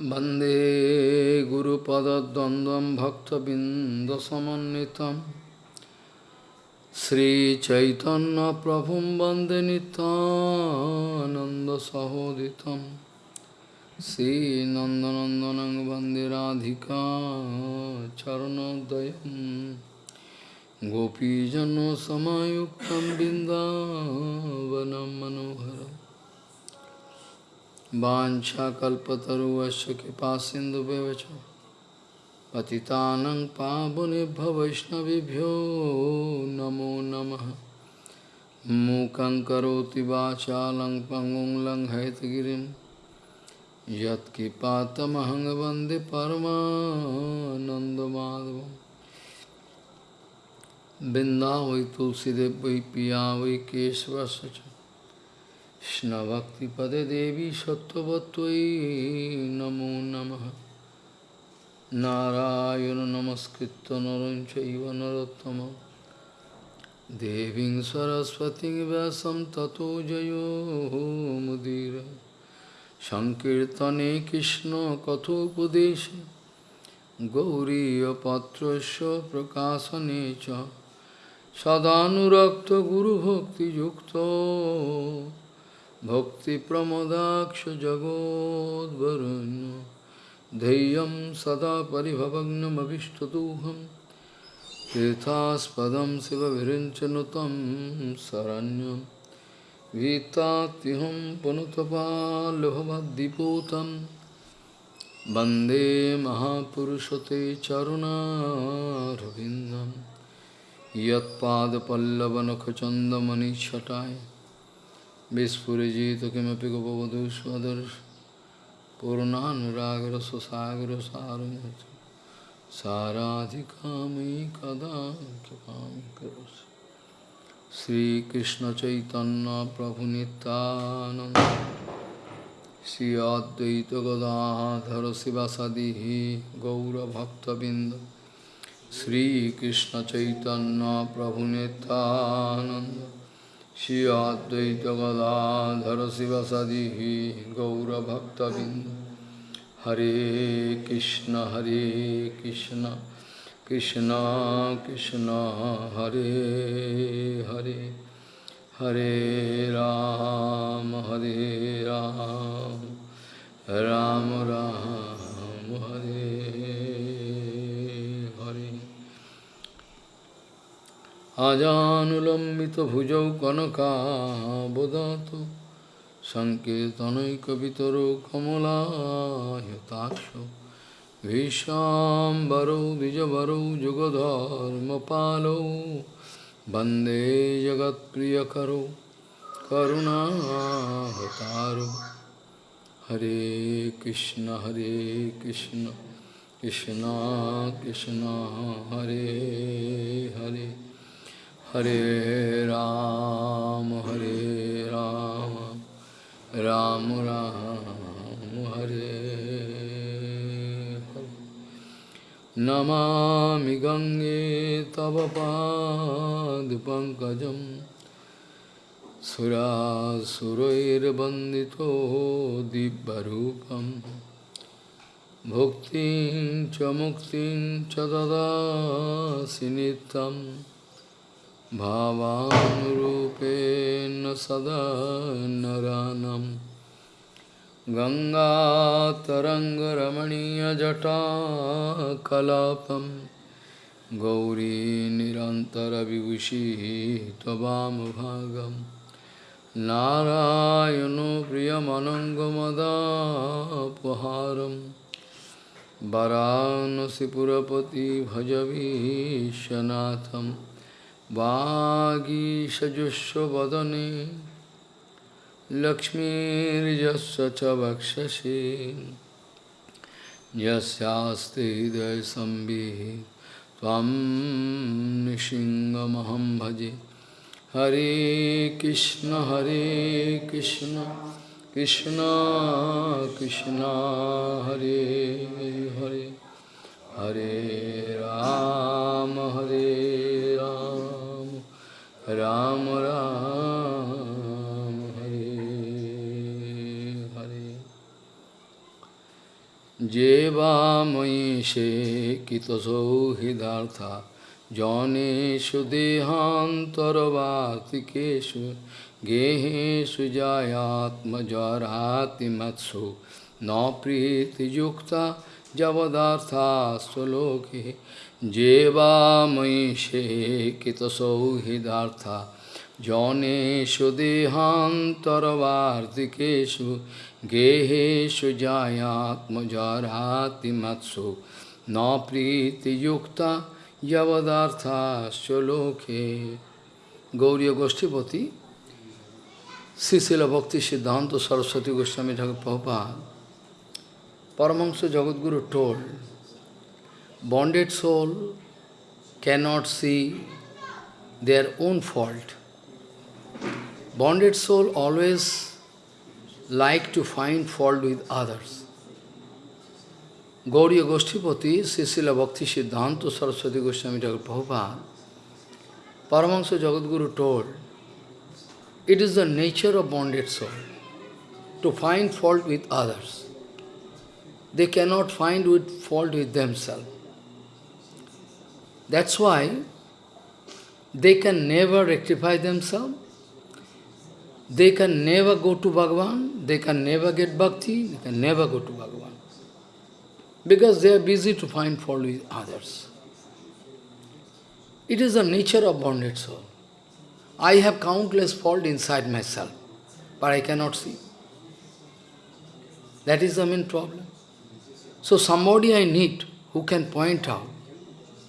Bande Guru Pada Dandam Bhakta Bindasamanitam Sri Chaitanya Prabhum Bande Nityananda Sahoditam. Sri Nandanandanang Bande Radhika Charanodayam Gopijano Samayuktam Bindavanam Manoharam. वाछाकल्पतरुश कृपा सिंधु पति पतितानंग वैष्णवभ्यो नमो नम। मूक वाचा lung पंगुं lung हैतगिरी यत्कृपातमहंग वंदे परमानंदमाधव बिंदा वै तुलसीदेव वै पिया वै केशवश কৃষ্ণভক্তিপদে দেবী সত্যবত্যই নমো নম। নারায়ণ নমস্কৃত নরঞ্চৈব নরোত্তম। দেবীং সরস্বতী ব্যাসম ততো জয়োমুদীর সংকীর্তনে কৃষ্ণ কথোপদেশে। গৌরীপত্রস্য প্রকাশনে চ। সদানুরক্ত গুরুভক্তিযুক্ত। भक्तिप्रमदाक्षजगोद्वरुण्य धैर्यं सदा परिभवग्नमभिष्टदोहं तीर्थास्पदं शिवविरिञ्चनुतं शरण्यं गीतात्यहं पुनतपाल्लभवद्दिपूतं वन्दे महापुरुषते चरुणारविन्दं यत्पादपल्लवनखचन्दमणिच्छटाय Vispurajita kimapi gopavadu swadars Purnanuragra sasagra saramati Saradhikami kada kipami karos Sri Krishna Chaitanya Prabhu Nityananda Sri Advaita Gadadhara Sivasadihi Gaura Bhakta Binda Sri Krishna Chaitanya Prabhu Nityananda Shri Advaita Gadadhara Sivasadihi Gaura Bhakta Bindu Hare Krishna Hare Krishna Krishna Krishna Hare Hare Hare Ram Hare Ram Ram Ram Hare আজানুলম্বিতভুজৌ কনকাবদাত সংকীর্তনৈকবিতরো কমলায়তাক্ষ ভীষাম্বরৌ, দ্বিজবরৌ, যুগধর্মপালৌ, বন্দে জগৎপ্রিয়করৌ করুণাহতারো হরে কৃষ্ণ হরে Krishna Krishna Krishna, Hare Hare. Hare Ram, Hare Ram, Ram Ram, Hare. Namami Gange Tava Pankajam Sura Surair Bandito Dibbarupam Bhuktin Chamuktin Chadada Sinitam भावानुरूपेण सदा नरानं। गङ्गातरङ्गरमणीयजटाकलापं गौरी निरन्तरविभूषिः त्ववामभागं नारायणो प्रियमनङ्गमदापहारं। वरानसिपुरपति भजवीशनाथम्। वागीषजुष्वदने लक्ष्मीर्यस्य च वक्षसि यस्यास्ति हृदयसंविः त्वं निशिङ्गमहं भजे हरे कृष्ण हरे कृष्ण कृष्ण कृष्ण हरे हरे हरे राम हरे राम রাম রাম হরে হরে যে বা ময়ী সে কৃতসৌহৃদার্থা জনেষু দেহান্তরবাতিকেশু গেহেষু জয়াত্মজরাতি মৎসু ন প্রীতিযুক্তা যবদার্থা जेवामयि शेकितसौहृदार्था जनेषु देहान्तरवार्तिकेषु गेहेषु जायात्मजरातिमत्सु न प्रीतियुक्ता यवदार्थाश्च लोके Gauri गोष्ठीपति Srila Bhakti Siddhanta Saraswati Goswami Thakur Prabhupada Paramahansa Jagadguru told, bonded soul cannot see their own fault. Bonded soul always like to find fault with others. Gauriya Goshtipati, Srila Bhakti Siddhanta Saraswati Goswami Thakur Prabhupada, Paramahansa Jagadguru told, it is the nature of bonded soul to find fault with others. They cannot find with fault with themselves. That's why they can never rectify themselves. They can never go to Bhagavan. They can never get bhakti. They can never go to Bhagavan. Because they are busy to find fault with others. It is the nature of bonded soul. I have countless fault inside myself, but I cannot see. That is the main problem. So somebody I need who can point out,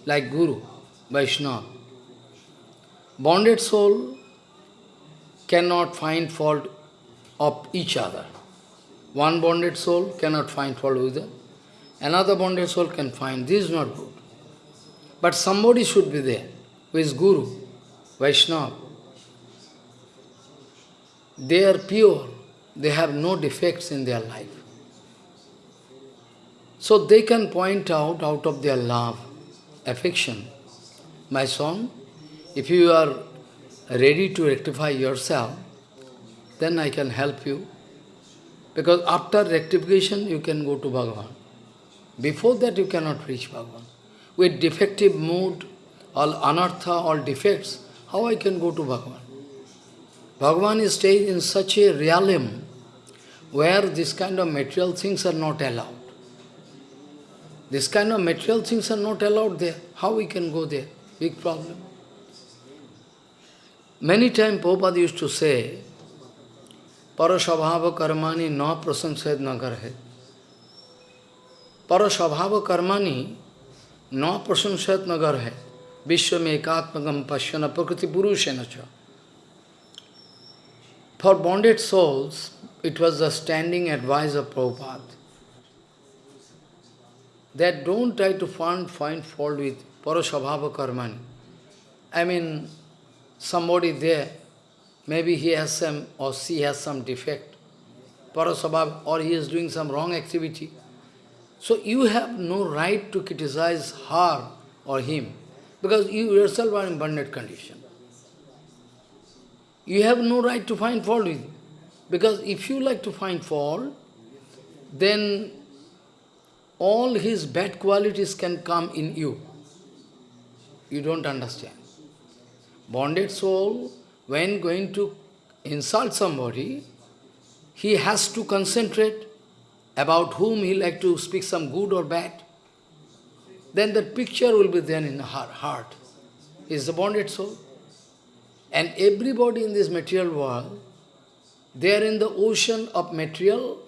like Guru, Vaishnava. Bonded soul cannot find fault of each other. One bonded soul cannot find fault with the Another bonded soul can find, this is not good. But somebody should be there, who is Guru, Vaishnava, they are pure, they have no defects in their life. So they can point out, out of their love, affection, my son, if you are ready to rectify yourself, then I can help you. Because after rectification, you can go to Bhagavan. Before that, you cannot reach Bhagavan. With defective mood, all anartha, all defects, how I can go to Bhagavan? Bhagavan is staying in such a realm where this kind of material things are not allowed. This kind of material things are not allowed there. How we can go there? Big problem. Many times Prabhupada used to say, Parasvabhava karmani na prasamsayad nagarhe. Parasvabhava karmani na prasamsayad nagarhe. Vishwame ekatmagam pashyana prakriti purushena cha. For bonded souls, it was the standing advice of Prabhupada that don't try to find, find fault with parasvabhava karmani. I mean, somebody there, maybe he has some, or she has some defect, parasvabhava, or he is doing some wrong activity. So you have no right to criticize her or him, because you yourself are in bonded condition. You have no right to find fault with him. Because if you like to find fault, then all his bad qualities can come in you. You don't understand. Bonded soul, when going to insult somebody, he has to concentrate about whom he like to speak some good or bad. Then the picture will be there in the heart. Is a bonded soul. And everybody in this material world, they are in the ocean of material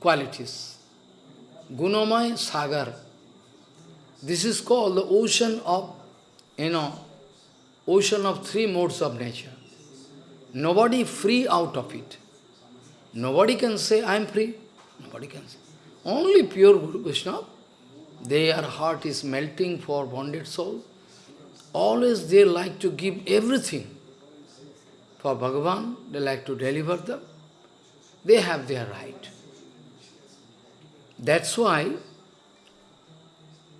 qualities. Gunamay Sagar. This is called the ocean of, you know, ocean of three modes of nature. Nobody free out of it. Nobody can say, I am free. Nobody can say. Only pure Guru Krishna, their heart is melting for bonded soul. Always they like to give everything. For Bhagavan, they like to deliver them. They have their right. That's why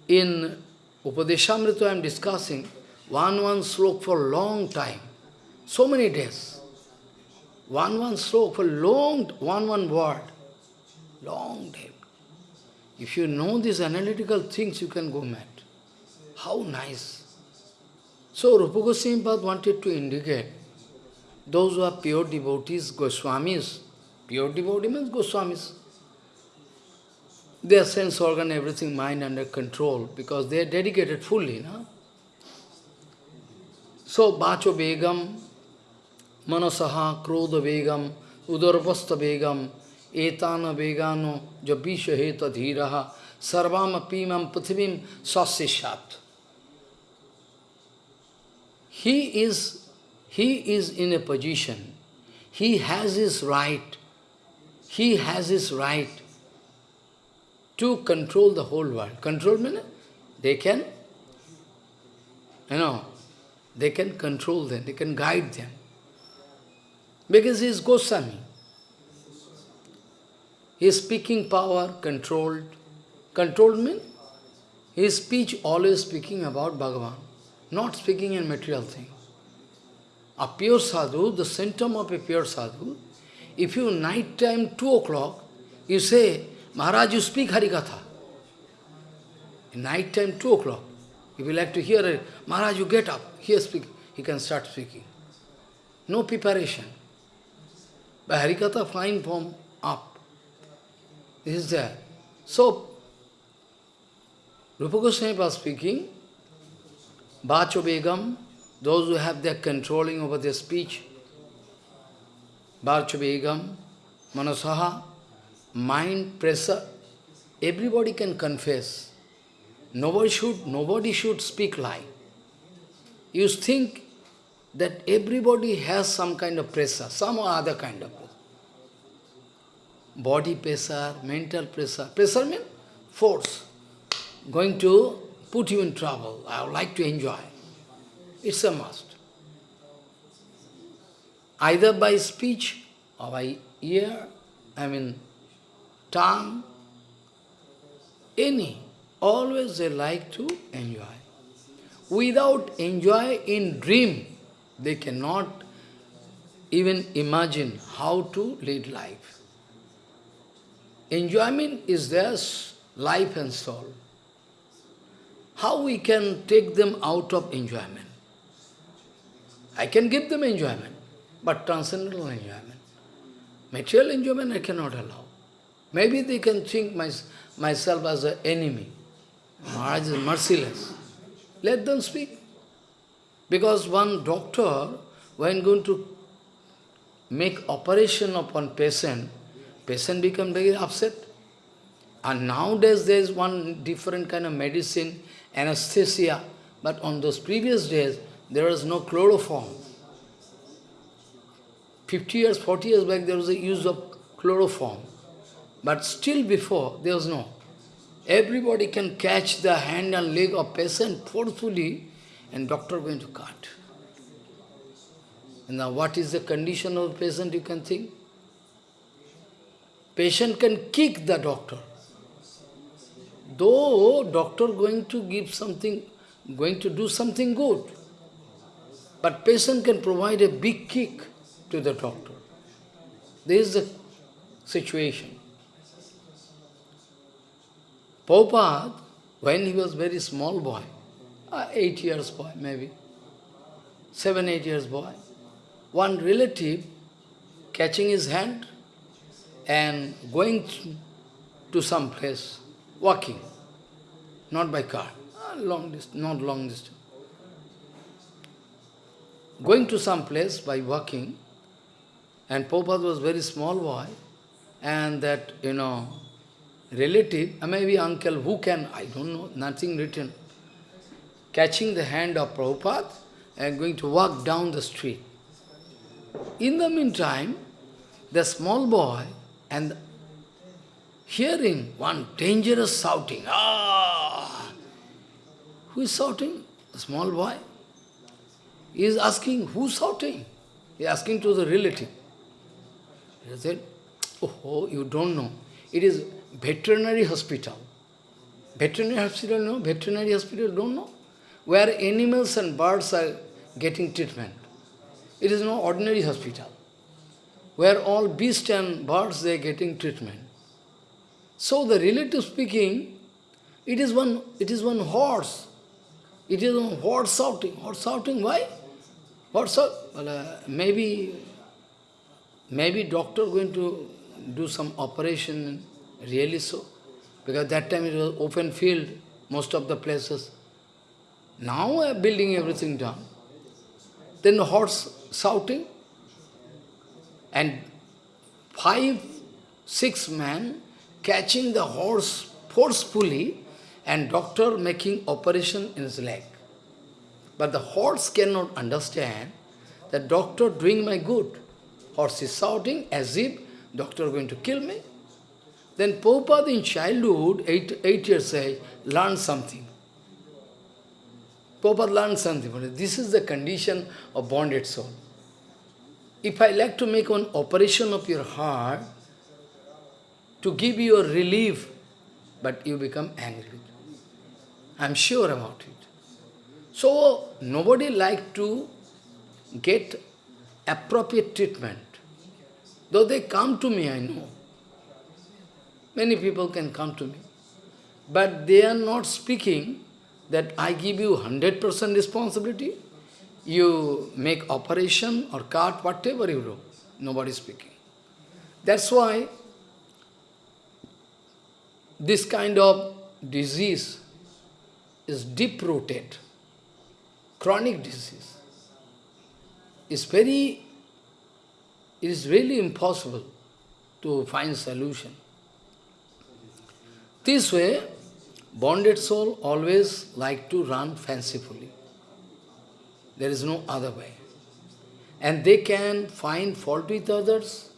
in Upadeshamrita I am discussing one one slope for a long time, so many days. One one slope for long, one one word, long day. If you know these analytical things, you can go mad. How nice. So Rupa Goswami wanted to indicate those who are pure devotees, Goswamis, pure devotee means Goswamis. Their sense organ, everything, mind under control, because they are dedicated fully. No? So, Bacho Begam, Manasaha, Krodha Begam, Udarvasta Begam, Etana Begano, Jabisha Heta Dhiraha, Sarvam Apimam Pathivim Sasishat. He is, he is in a position, he has his right, he has his right to control the whole world. Control means they can, you know, they can control them, they can guide them. Because he is Goswami. His speaking power controlled. Controlled means his speech always speaking about Bhagavan, not speaking in material thing. A pure sadhu, the symptom of a pure sadhu, if you night time, 2 o'clock, you say, Maharaj, you speak Harikatha. Night time, 2 o'clock, if you like to hear it, Maharaj, you get up, here speak, he can start speaking. No preparation. By Harikatha, fine form, up. This is there. So, Rupa Goswami was speaking, Bacho Begam, those who have their controlling over their speech, Bacho Begam, Manasaha, mind pressure, everybody can confess. Nobody should, nobody should speak lie. You think that everybody has some kind of pressure, some other kind of pressure. Body pressure, mental pressure. Pressure means force. Going to put you in trouble. I would like to enjoy. It's a must. Either by speech or by ear, I mean tongue, any. Always they like to enjoy. Without enjoy in dream, they cannot even imagine how to lead life. Enjoyment is their life and soul. How we can take them out of enjoyment? I can give them enjoyment, but transcendental enjoyment. Material enjoyment I cannot allow. Maybe they can think my, myself as an enemy. Maharaj is merciless. Let them speak. Because one doctor, when going to make operation upon patient, patient become very upset. And nowadays there is one different kind of medicine, anesthesia, but on those previous days, there was no chloroform. 50 years, 40 years back, there was a use of chloroform. But still before, there was no. Everybody can catch the hand and leg of patient forcefully and doctor going to cut. And now what is the condition of patient you can think? Patient can kick the doctor. Though doctor going to give something, going to do something good, but patient can provide a big kick to the doctor. This is the situation. Prabhupada, when he was very small boy, uh, eight years boy maybe, seven, eight years boy, one relative catching his hand and going to some place, walking, not by car, uh, long distance, not long distance. Going to some place by walking, and Prabhupada was very small boy, and that, you know, relative, uh, maybe uncle, who can, I don't know, nothing written, catching the hand of Prabhupada and going to walk down the street. In the meantime, the small boy and hearing one dangerous shouting, ah! Who is shouting? The small boy. He is asking, who's shouting? He is asking to the relative. He said, oh, you don't know. It is veterinary hospital. Veterinary hospital, no? Veterinary hospital, don't know? Where animals and birds are getting treatment. It is no ordinary hospital. Where all beasts and birds, they are getting treatment. So the relative speaking, it is one, it is one horse. It is one horse shouting. Horse shouting, why? Horse? Well, uh, maybe, maybe doctor going to do some operation, really so. Because that time it was open field, most of the places. Now I am building everything down. Then the horse shouting, and five, six men catching the horse forcefully and doctor making operation in his leg. But the horse cannot understand that doctor doing my good. Horse is shouting as if doctor going to kill me. Then Prabhupada in childhood, eight, eight years age, learned something. Prabhupada learned something. This is the condition of bonded soul. If I like to make an operation of your heart, to give you a relief, but you become angry. I am sure about it. So, nobody like to get appropriate treatment. Though they come to me, I know. Many people can come to me. But they are not speaking that I give you 100% responsibility. You make operation or cut, whatever you do. Nobody is speaking. That's why this kind of disease is deep-rooted, chronic disease. It's very, it is really impossible to find solution. This way, bonded soul always like to run fancifully. There is no other way. And they can find fault with others,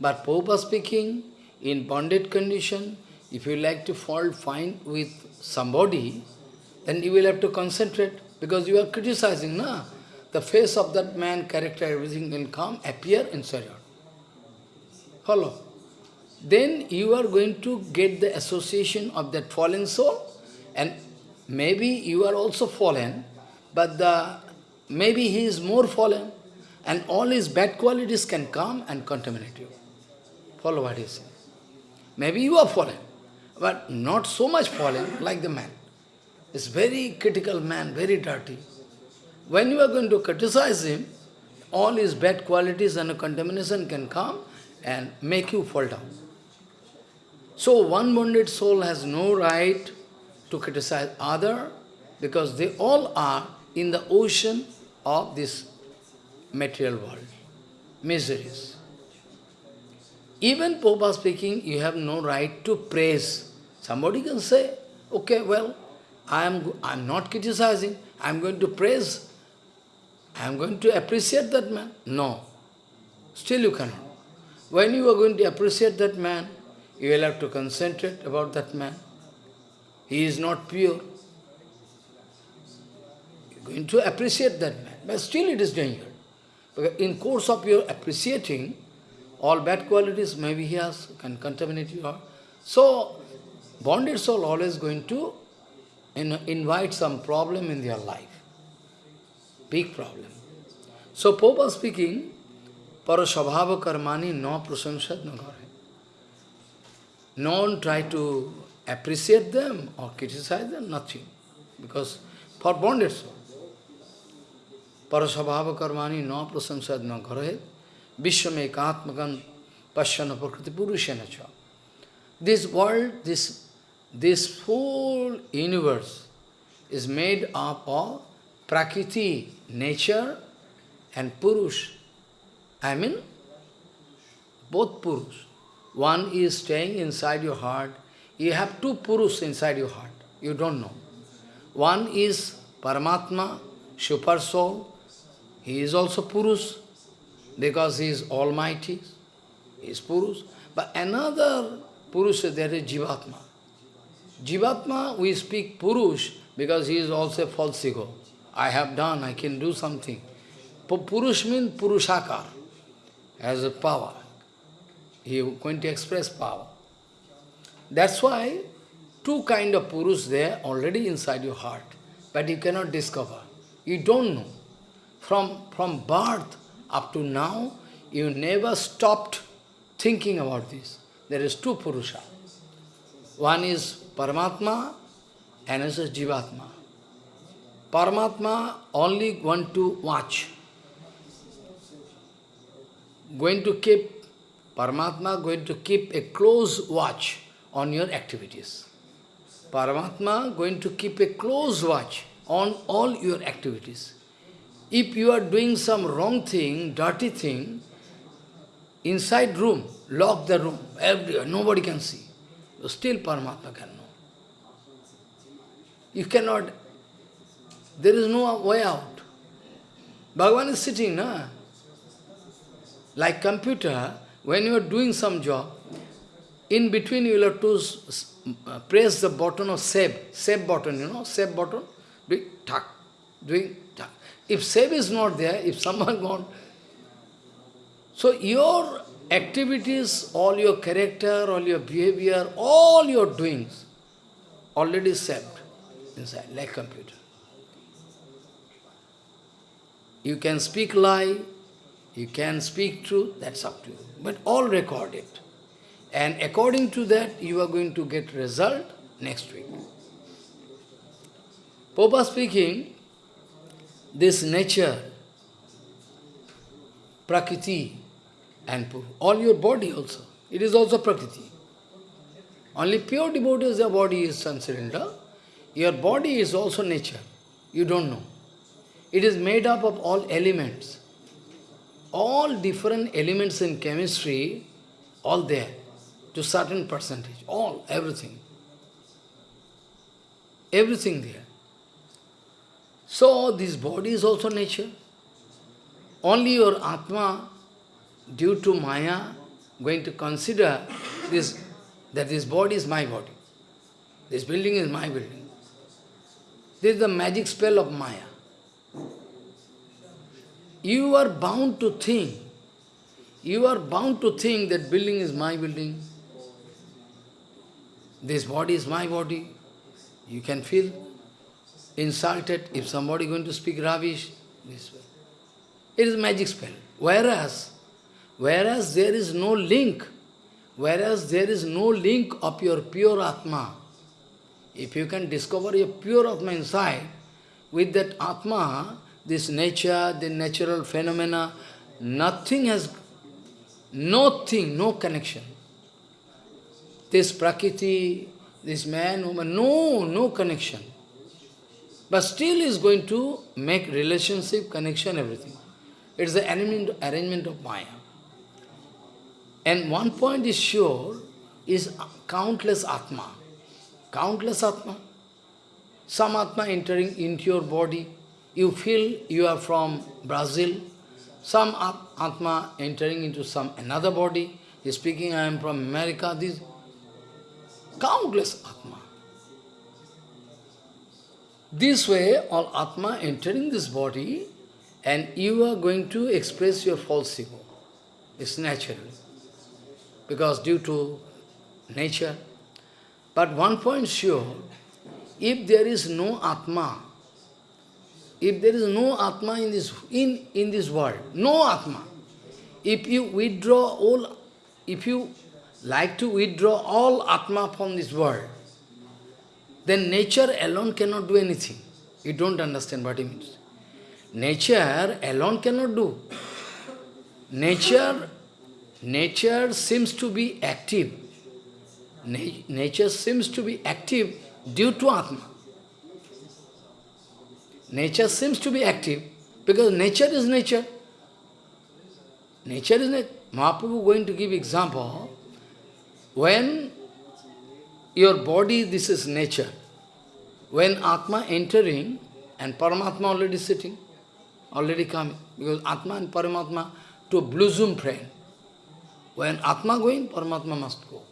but Popa speaking, in bonded condition, if you like to fall fine with somebody, then you will have to concentrate, because you are criticizing, na? The face of that man, character, everything will come, appear inside you. Follow? Then you are going to get the association of that fallen soul, and maybe you are also fallen, but the maybe he is more fallen, and all his bad qualities can come and contaminate you. Follow what he says. Maybe you are fallen, but not so much fallen like the man. It's very critical man, very dirty. When you are going to criticize him, all his bad qualities and contamination can come and make you fall down. So one bonded soul has no right to criticize other because they all are in the ocean of this material world, miseries. Even Popa speaking, you have no right to praise. Somebody can say, okay, well, I am I am not criticizing, I am going to praise, I am going to appreciate that man. No, still you cannot. When you are going to appreciate that man, you will have to concentrate about that man. He is not pure. You are going to appreciate that man, but still it is danger. Because in course of your appreciating, all bad qualities maybe he has, can contaminate you. So, bonded soul always going to in, invite some problem in their life. Big problem. So, Popa speaking, Parasvabhava karmani no prasamsad no no one try to appreciate them or criticize them, nothing. Because for bonded soul, parasvabhava karmani no prasamsad no garahet, vishwame katmakan pashyana prakriti purushena cha. This world, this, this whole universe is made up of prakriti, nature, and purush. I mean, both purush. One is staying inside your heart. You have two Purus inside your heart. You don't know. One is Paramatma, Super Soul. He is also Purus because he is Almighty. He is Purus. But another Purus, there is Jivatma. Jivatma, we speak Purush because he is also false ego. I have done, I can do something. Purush means Purushakar, has a power. He going to express power. That's why two kind of Purus there already inside your heart, but you cannot discover. You don't know. From, from birth up to now, you never stopped thinking about this. There is two Purusha. One is Paramatma, and is Jivatma. Paramatma only want to watch. Going to keep, Paramatma going to keep a close watch on your activities. Paramatma going to keep a close watch on all your activities. If you are doing some wrong thing, dirty thing, inside room, lock the room, everywhere, nobody can see. Still Paramatma can know. You cannot, there is no way out. Bhagavan is sitting, na? Like computer, when you are doing some job, in between you will have to uh, press the button of save, save button, you know, save button, doing tuck, doing tuck. If save is not there, if someone gone, so your activities, all your character, all your behavior, all your doings, already saved inside, like computer. You can speak lie, you can speak truth, that's up to you. But all recorded. And according to that, you are going to get result next week. Popa speaking, this nature, Prakriti, and all your body also, it is also Prakriti. Only pure devotees, their body is transcendental. Your body is also nature. You don't know. It is made up of all elements. All different elements in chemistry, all there, to certain percentage. All, everything. Everything there. So, this body is also nature. Only your Atma, due to Maya, going to consider this, that this body is my body. This building is my building. This is the magic spell of Maya. You are bound to think, you are bound to think that building is my building, this body is my body. You can feel insulted if somebody going to speak rubbish this way. It is magic spell. Whereas, whereas there is no link, whereas there is no link of your pure Atma, if you can discover your pure Atma inside, with that Atma, this nature, the natural phenomena, nothing has, nothing, no connection. This Prakriti, this man, woman, no, no connection. But still is going to make relationship, connection, everything. It's the arrangement, arrangement of Maya. And one point is sure, is countless Atma. Countless Atma. Some Atma entering into your body. You feel you are from Brazil. Some Atma entering into some another body. He's speaking, I am from America. This countless Atma. This way, all Atma entering this body, and you are going to express your false ego. It's natural. Because due to nature. But one point sure, if there is no Atma, if there is no Atma in this, in, in this world, no Atma, if you withdraw all, if you like to withdraw all Atma from this world, then nature alone cannot do anything. You don't understand what it means. Nature alone cannot do. Nature, nature seems to be active. Na nature seems to be active due to Atma. Nature seems to be active because nature is nature. Nature is nature. Mahaprabhu going to give example. When your body, this is nature. When Atma entering and Paramatma already sitting, already coming, because Atma and Paramatma to blossom friend. When Atma going, Paramatma must go.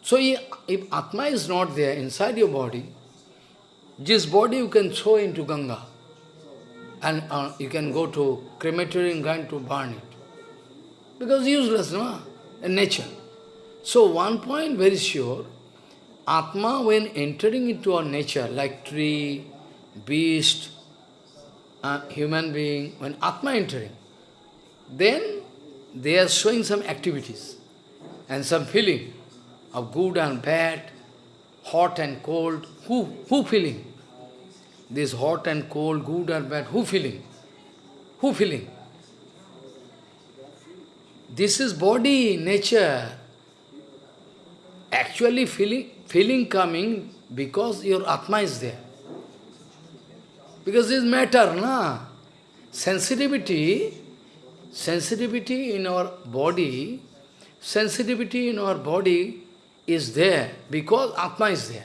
So if Atma is not there inside your body, this body you can throw into Ganga and uh, you can go to crematorium ground to burn it. Because useless, no? In nature. So one point very sure, Atma when entering into our nature, like tree, beast, uh, human being, when Atma entering, then they are showing some activities and some feeling. of good and bad, hot and cold. Who, who feeling? This hot and cold, good or bad, who feeling? Who feeling? This is body, nature. Actually feeling, feeling coming because your Atma is there. Because this matter, na? Sensitivity, sensitivity in our body, sensitivity in our body is there because Atma is there.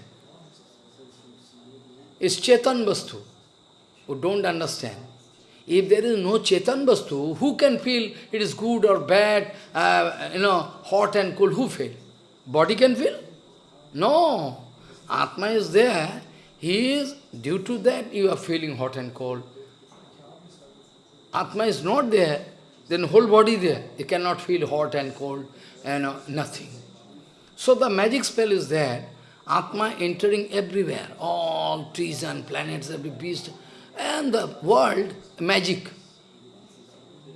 It's Chetan Vastu, who don't understand. If there is no Chetan Vastu, who can feel it is good or bad, uh, you know, hot and cold, who feel? Body can feel? No. Atma is there. He is, due to that you are feeling hot and cold. Atma is not there, then whole body there. You cannot feel hot and cold and nothing. So the magic spell is there. Atma entering everywhere, all trees and planets, every beast, and the world, magic.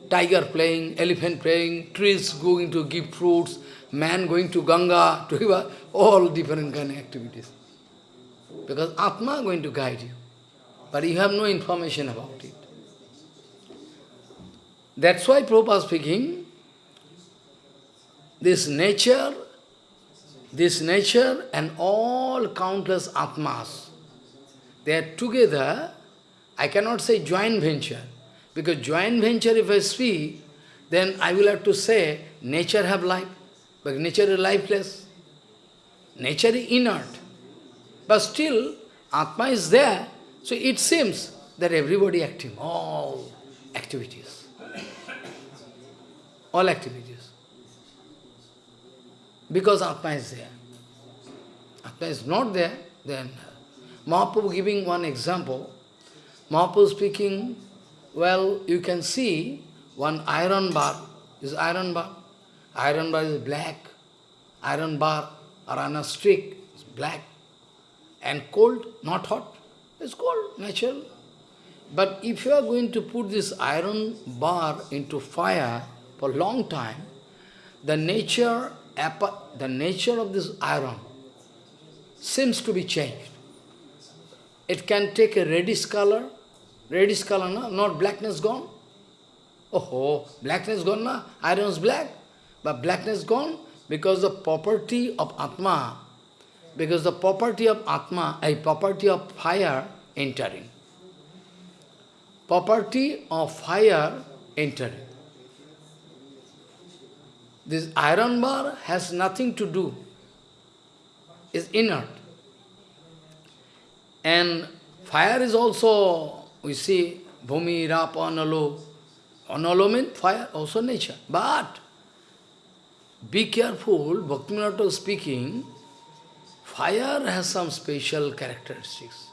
Tiger playing, elephant playing, trees going to give fruits, man going to Ganga, to river, all different kind of activities. Because Atma going to guide you. But you have no information about it. That's why Prabhupada speaking, this nature, this nature and all countless Atmas, they are together, I cannot say joint venture, because joint venture if I speak, then I will have to say nature have life, but nature is lifeless. Nature is inert. But still, Atma is there, so it seems that everybody active, all activities. All activities. Because Atma is there. Atma is not there, then Mahaprabhu giving one example. Mahaprabhu speaking, well, you can see one iron bar, is iron bar. Iron bar is black, iron bar or on a stick is black and cold, not hot. It's cold, natural. But if you are going to put this iron bar into fire for a long time, the nature, the nature of this iron seems to be changed. It can take a reddish color, reddish color, no? not blackness gone. Oh, blackness gone, na? iron is black, but blackness gone because the property of Atma because the property of Atma, a property of fire entering. Property of fire entering. This iron bar has nothing to do, is inert. And fire is also, we see, Bhumi, Rapa, Analo. Analo means fire, also nature. But, be careful, Bhaktivinoda speaking, Fire has some special characteristics.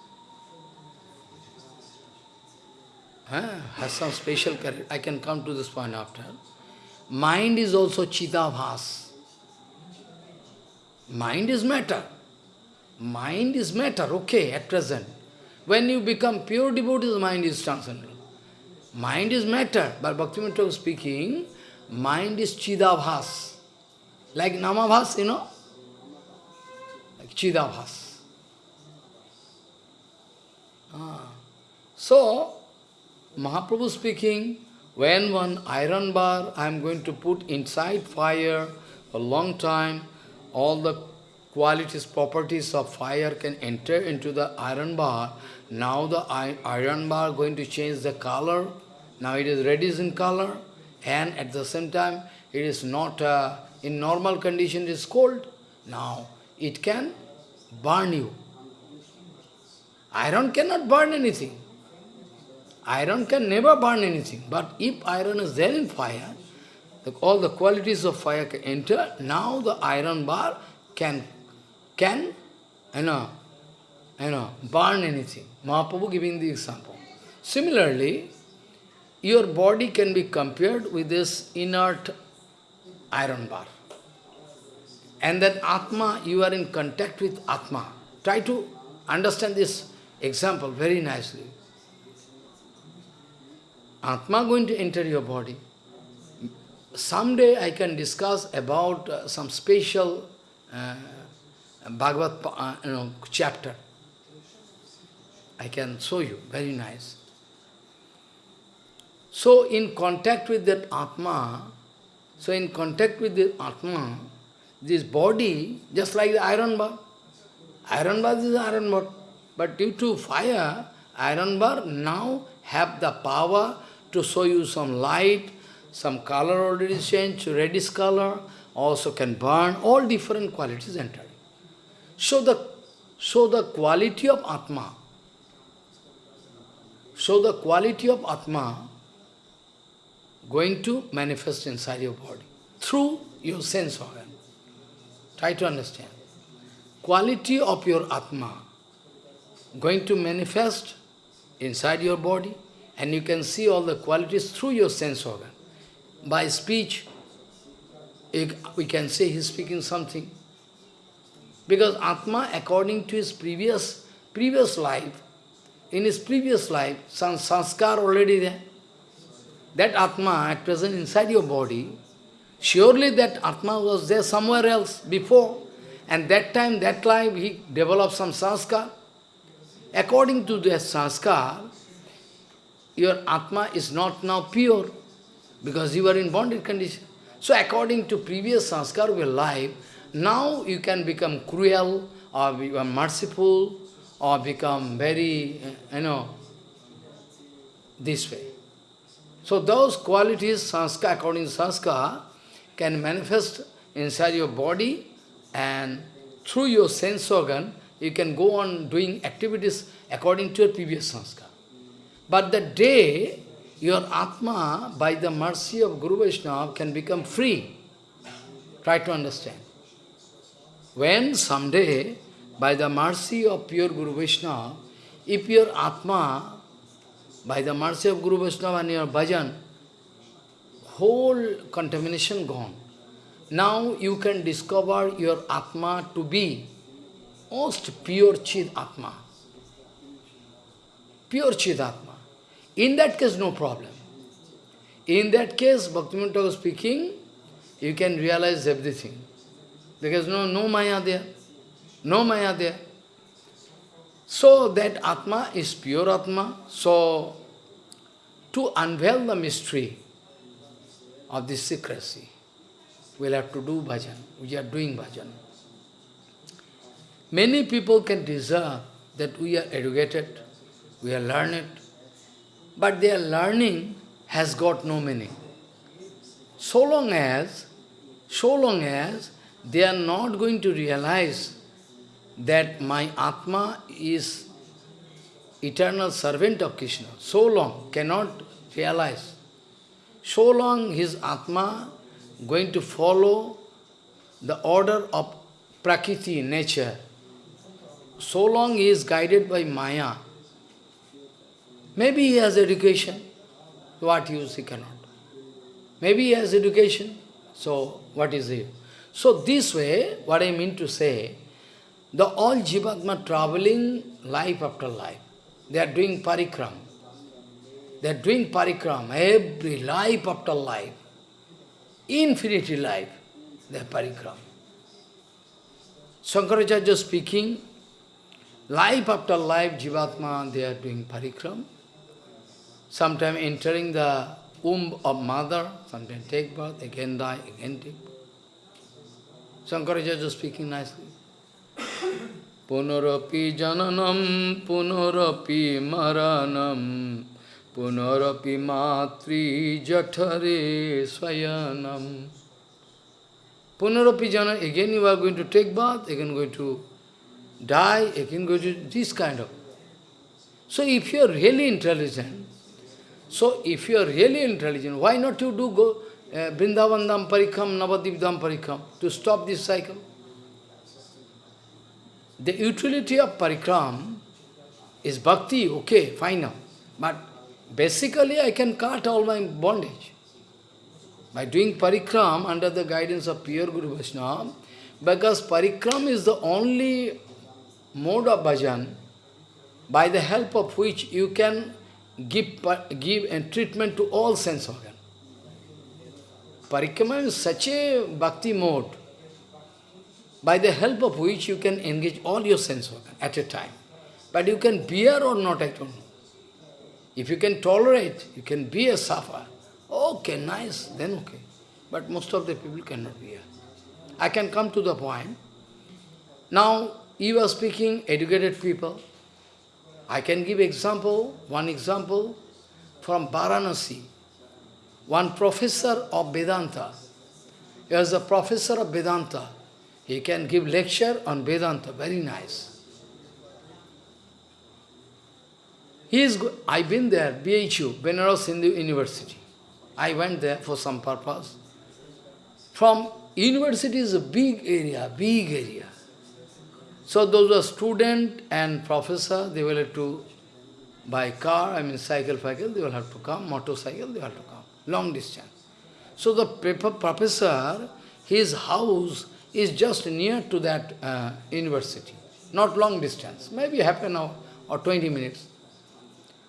Huh? Has some special. I can come to this point after. Mind is also Chidabhas. Mind is matter. Mind is matter, okay, at present. When you become pure devotee, mind is transcendental. Mind is matter, but Bhaktivinoda speaking, mind is Chidabhas. Like Namabhas, you know, Like Chidabhas. Ah. So, Mahaprabhu speaking, when one iron bar I am going to put inside fire a long time, all the qualities, properties of fire can enter into the iron bar. Now the iron bar going to change the color. Now it is reddish in color and at the same time it is not, uh, in normal condition it is cold. Now it can burn you. Iron cannot burn anything. Iron can never burn anything. But if iron is there in fire, the, all the qualities of fire can enter, now the iron bar can, can you know, you know, burn anything. Mahaprabhu giving the example. Similarly, your body can be compared with this inert iron bar. And that Atma, you are in contact with Atma. Try to understand this example very nicely. Atma going to enter your body. Someday I can discuss about uh, some special uh, Bhagavad uh, you know, chapter. I can show you, very nice. So in contact with that Atma, so in contact with the Atma, this body, just like the iron bar, iron bar is iron bar, but due to fire, iron bar now have the power to show you some light, some color already changed to reddish color, also can burn, all different qualities enter. So the, so the quality of Atma, so the quality of Atma going to manifest inside your body through your sense organ. Try to understand. Quality of your Atma going to manifest inside your body and you can see all the qualities through your sense organ. By speech, we can say he is speaking something. Because Atma, according to his previous previous life, in his previous life, some sanskar already there. That Atma at present inside your body, surely that Atma was there somewhere else before. And that time, that life, he developed some sanskar. According to that sanskar, your Atma is not now pure, because you are in bonded condition. So according to previous sanskar of your life, now you can become cruel, or become merciful, or become very, eh, you know, this way. So those qualities, sanskar, according to sanskar, can manifest inside your body and through your sense organ, you can go on doing activities according to your previous sanskar. But the day your Atma, by the mercy of Guru Vaishnava, can become free, try to understand. When someday, by the mercy of pure Guru Vaishnava, if your Atma, by the mercy of Guru Vaishnava and your bhajan, whole contamination gone. Now you can discover your Atma to be most pure Chid Atma. Pure Chid Atma. In that case, no problem. In that case, Bhaktivinoda was speaking, you can realize everything. Because no, no Maya there. No Maya there. So that Atma is pure Atma. So to unveil the mystery of this secrecy, we'll have to do bhajan. We are doing bhajan. Many people can deserve that we are educated, we are learned, but their learning has got no meaning. So long as, so long as they are not going to realize that my Atma is eternal servant of Krishna. So long cannot realize. So long his Atma going to follow the order of Prakriti, nature. So long he is guided by Maya. Maybe he has education. What use he cannot? Maybe he has education. So what is it? So this way, what I mean to say, the all Jivatma traveling life after life. They are doing parikram. They are doing parikram every life after life. Infinity life, they are parikram. Shankaracharya speaking, life after life, Jivatma, they are doing parikram. Sometimes entering the womb of mother, sometimes take birth, again die, again take birth. Shankaracharya speaking nicely. Punarapi jananam, punarapi maranam, punarapi matri jathare swayanam. Punarapi jananam, again you are going to take bath, again going to die, again going to this kind of. So if you are really intelligent, so if you are really intelligent, why not you do go uh, Vrindavan Parikram, Navadip Dham Parikram, to stop this cycle? The utility of parikram is bhakti, okay, fine now. But basically I can cut all my bondage. By doing parikram under the guidance of pure Guru Vaishnava, because parikram is the only mode of bhajan by the help of which you can give, give a treatment to all sense organs. Parikrama is such a bhakti mode by the help of which you can engage all your sense organ at a time. But you can bear or not, I don't know. If you can tolerate, you can bear, suffer. Okay, nice, then okay. But most of the people cannot bear. I can come to the point. Now, you are speaking educated people. I can give example, one example from Varanasi. One professor of Vedanta. He was a professor of Vedanta. He can give lecture on Vedanta, very nice. He is, I've been there, BHU, Benares Hindu University. I went there for some purpose. From university is a big area, big area. So those are student and professor, they will have to buy car, I mean cycle, cycle, they will have to come, motorcycle, they will have to come, long distance. So the professor, his house is just near to that uh, university, not long distance, maybe half an hour or 20 minutes.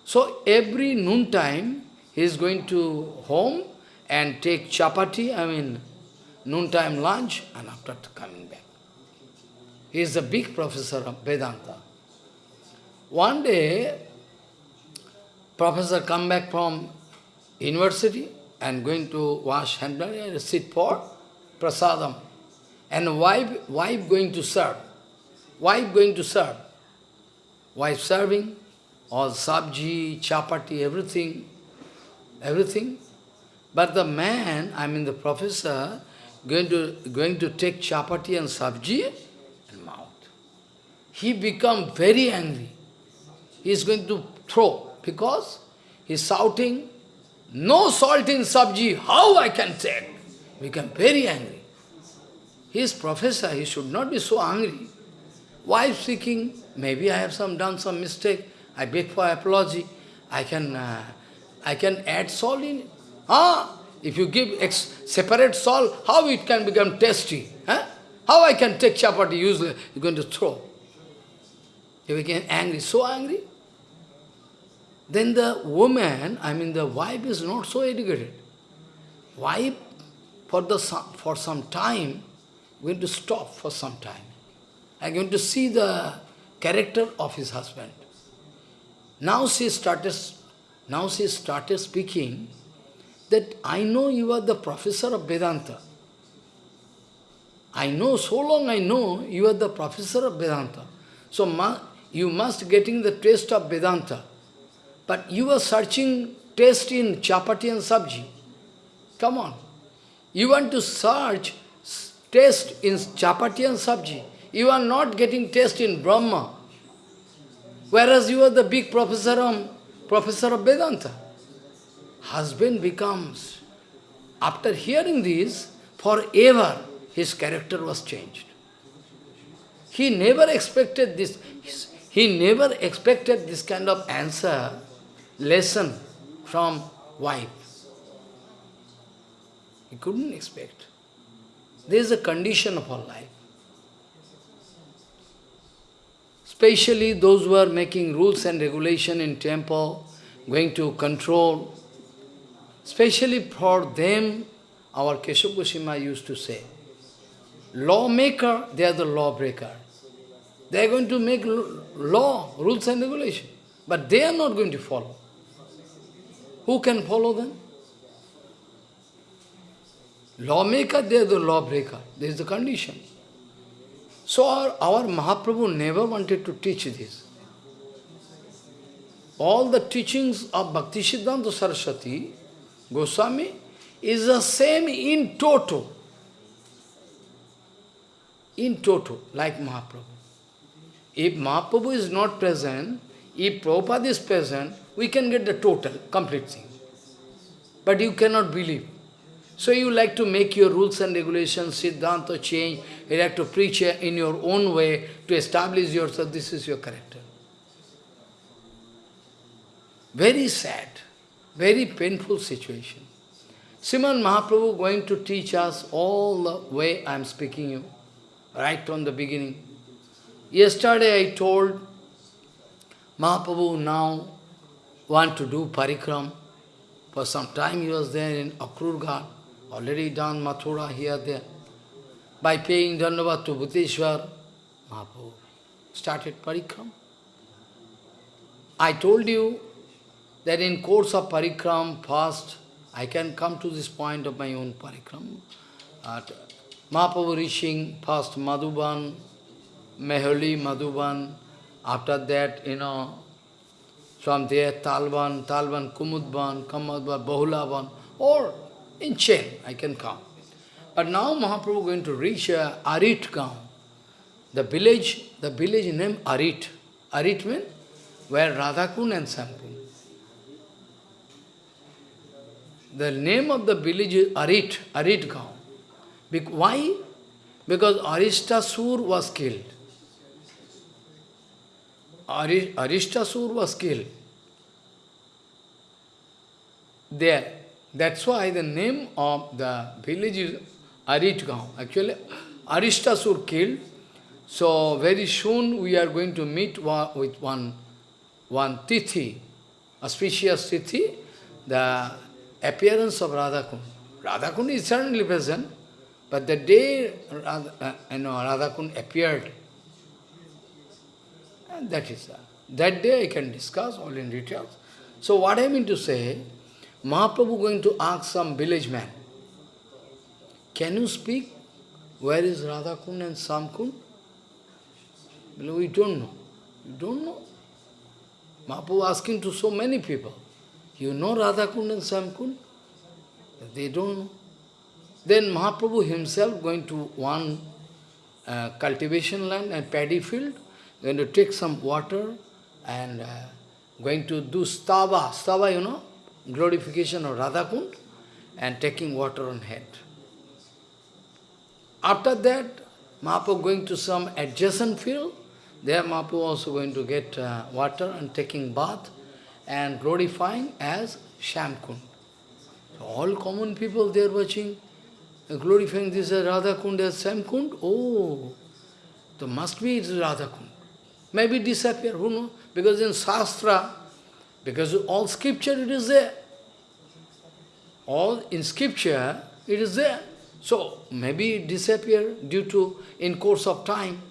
So every noon time, he is going to home and take chapati, I mean noontime lunch, and after coming back. He is a big professor of Vedanta. One day, professor come back from university and going to wash hand and sit for prasadam. And wife, wife going to serve. Wife going to serve. Wife serving, all sabji, chapati, everything, everything. But the man, I mean the professor, going to, going to take chapati and sabji. He become very angry. He is going to throw because he is shouting, no salt in sabji, how I can take? Become very angry. He is professor, he should not be so angry. Wife speaking, maybe I have some done some mistake, I beg for apology, I can, uh, I can add salt in it. Ah, if you give separate salt, how it can become tasty? Huh? How I can take chapati usually? You're going to throw. You became angry, so angry. Then the woman, I mean the wife is not so educated. Wife, for, the, for some time, going to stop for some time. I'm going to see the character of his husband. Now she started, now she started speaking that I know you are the professor of Vedanta. I know, so long I know you are the professor of Vedanta. So you must getting the taste of Vedanta. But you are searching taste in chapati and sabji. Come on. You want to search taste in chapati and sabji. You are not getting taste in Brahma. Whereas you are the big professor of, professor of Vedanta husband becomes, after hearing this, forever his character was changed. He never expected this, he never expected this kind of answer, lesson from wife. He couldn't expect. There is a condition of our life. Especially those who are making rules and regulation in temple, going to control Especially for them, our Keshav Goswami used to say, lawmaker, they are the lawbreaker. They are going to make law, rules and regulation, but they are not going to follow. Who can follow them? Lawmaker, they are the lawbreaker. This is the condition. So our, our Mahaprabhu never wanted to teach this. All the teachings of Bhakti Siddhanta Saraswati Goswami is the same in toto. In toto, like Mahaprabhu. If Mahaprabhu is not present, if Prabhupada is present, we can get the total, complete thing. But you cannot believe. So you like to make your rules and regulations, Siddhanta change, you like to preach in your own way to establish yourself, this is your character. Very sad. Very painful situation. Sriman Mahaprabhu going to teach us all the way I am speaking you, right from the beginning. Yesterday I told Mahaprabhu now want to do parikram. For some time he was there in Akrur already done Mathura here, there. by paying Dhanavad to Bhuteshwar, Mahaprabhu started parikram. I told you that in course of parikram, first, I can come to this point of my own parikram. At Mahaprabhu reaching first Madhuban, Mehuli, Madhuban, after that, you know, from there Talban, Talban, Kumudban, Kamadban, Bahulaban, or in chain, I can come. But now Mahaprabhu going to reach uh, Arit Gaon. The village, the village name Arit. Arit means where Radhakund and Samkund. The name of the village is Arit, Arit Gaon. Why? Because Arista Aristasur was killed. Aristasur was killed. There. That's why the name of the village is Aritgaon. Actually, Aristasur killed. So very soon we are going to meet with one, one Tithi, auspicious Tithi, the appearance of Radhakund. Radhakund is certainly present, but the day Radha, uh, you know, Radhakund appeared, and that is that. That day I can discuss all in details. So what I mean to say, Mahaprabhu going to ask some village man, can you speak? Where is Radhakund and Samkund? We don't know. You don't know. Mahaprabhu asking to so many people, you know Radhakund and Samkund? They don't know. Then Mahaprabhu himself going to one uh, cultivation land and paddy field, going to take some water and uh, going to do stava. Stava, you know, glorification of Radhakund and taking water on head. After that, Mahaprabhu going to some adjacent field, there Mahaprabhu also going to get uh, water and taking bath and glorifying as Shamkund. So all common people there watching, uh, glorifying this as Radhakund as Shamkund. Oh, so must be it is Radhakund. Maybe disappear, who knows? Because in Shastra, because all scripture it is there. All in scripture it is there. So maybe it disappear due to in course of time.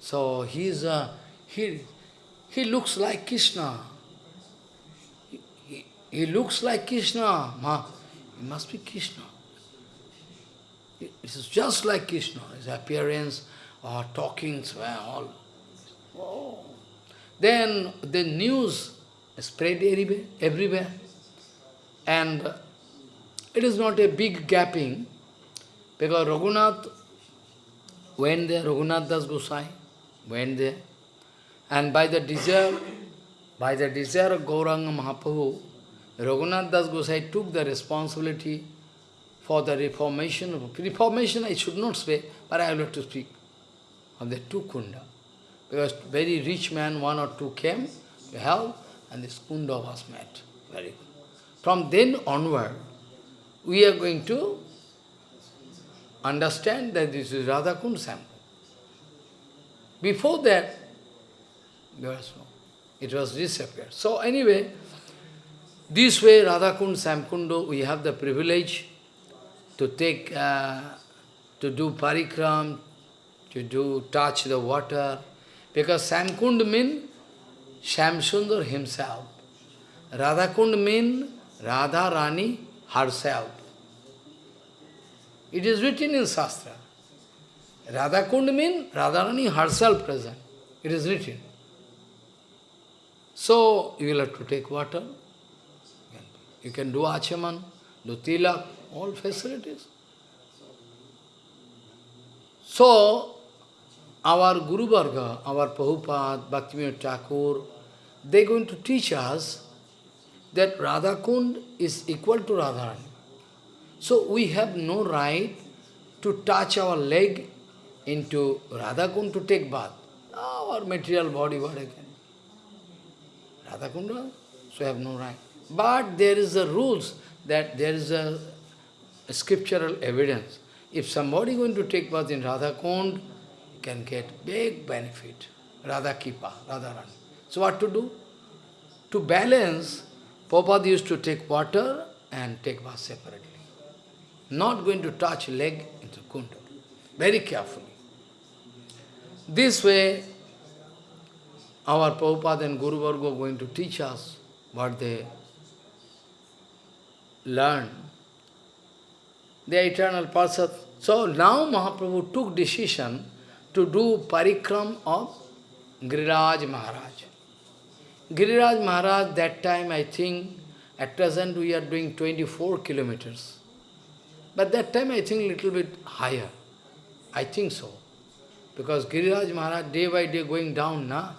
So he is uh, he he looks like Krishna. He, he, he looks like Krishna. Ma, he must be Krishna. It is just like Krishna, his appearance, or talking, all. Then the news spread everywhere, everywhere. And it is not a big gapping, because Raghunath went there, Raghunath Das Gosai went there, and by the desire, by the desire of Gauranga Mahaprabhu, Raghunath Das Gosai took the responsibility for the reformation reformation I should not say, but I have to speak of the two kunda. Because very rich man, one or two came to help, and this kunda was met. Very good. From then onward, we are going to understand that this is Radhakund sample. Before that, there was no, it was disappeared. So anyway, this way Radhakund Samkundo, we have the privilege to take, uh, to do parikram, to do touch the water, because Samkund means Shamsundar himself. Radhakund means Radha Rani herself. It is written in Shastra. Radha Kund means Radharani herself present. It is written. So, you will have to take water. You can do achaman, do tilak, all facilities. So, our Guru Varga, our Prabhupada, Bhaktivinoda Thakur, they are going to teach us that Radha Kund is equal to Radharani. So we have no right to touch our leg into Radha Kund to take bath. Our material body, what again? Radhakunda, so we have no right. But there is a rules that there is a, a scriptural evidence. If somebody going to take bath in Radhakund, can get big benefit. Radha Kipa, Radharani. So what to do? To balance, Prabhupada used to take water and take bath separately not going to touch leg into kunda. very carefully. This way, our Prabhupada and Guru Varga going to teach us what they learn. The eternal person. So now Mahaprabhu took decision to do parikram of Giriraj Maharaj. Giriraj Maharaj, that time I think, at present we are doing 24 kilometers. But that time I think little bit higher. I think so. Because Giriraj Maharaj day by day going down, na?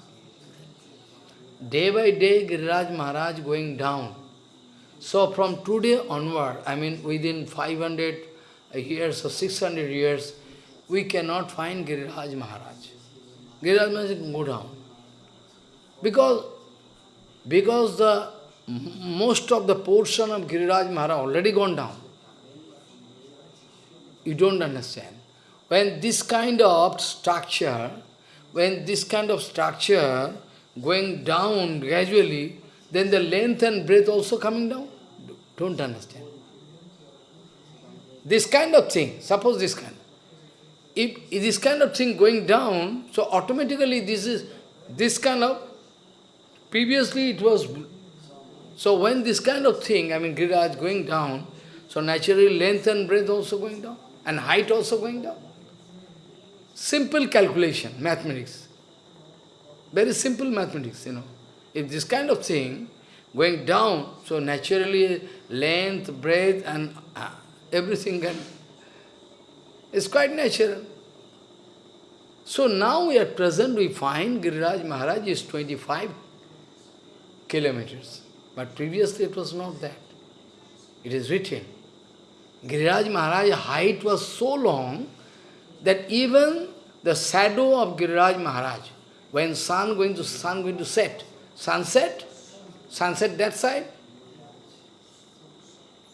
Day by day Giriraj Maharaj going down. So from today onward, I mean within 500 years or 600 years, we cannot find Giriraj Maharaj. Giriraj Maharaj go down. Because, because the most of the portion of Giriraj Maharaj already gone down. You don't understand. When this kind of structure, when this kind of structure going down gradually, then the length and breadth also coming down. Don't understand. This kind of thing, suppose this kind. If, this kind of thing going down, so automatically this is this kind of, previously it was, so when this kind of thing, I mean Giriraj going down, so naturally length and breadth also going down, and height also going down. Simple calculation, mathematics. Very simple mathematics, you know. If this kind of thing going down, so naturally length, breadth and uh, everything can, is quite natural. So now we at present we find Giriraj Maharaj is 25 kilometers. But previously it was not that. It is written. Giriraj Maharaj's height was so long that even the shadow of Giriraj Maharaj, when sun going to sun going to set, sunset, sunset that side,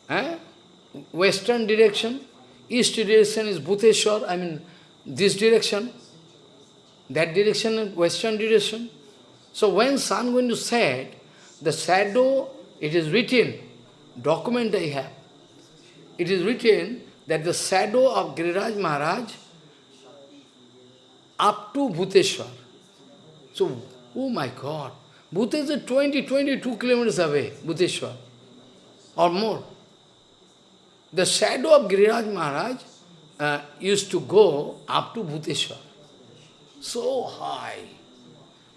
eh? western direction, east direction is Bhuteshwar, I mean this direction, that direction western direction. So when sun going to set, the shadow, it is written, document I have, it is written that the shadow of Giriraj Maharaj up to Bhuteshwar. So, oh my God, Bhuteshwar is 20, 22 kilometers away, Bhuteshwar, or more. The shadow of Giriraj Maharaj uh, used to go up to Bhuteshwar. So high.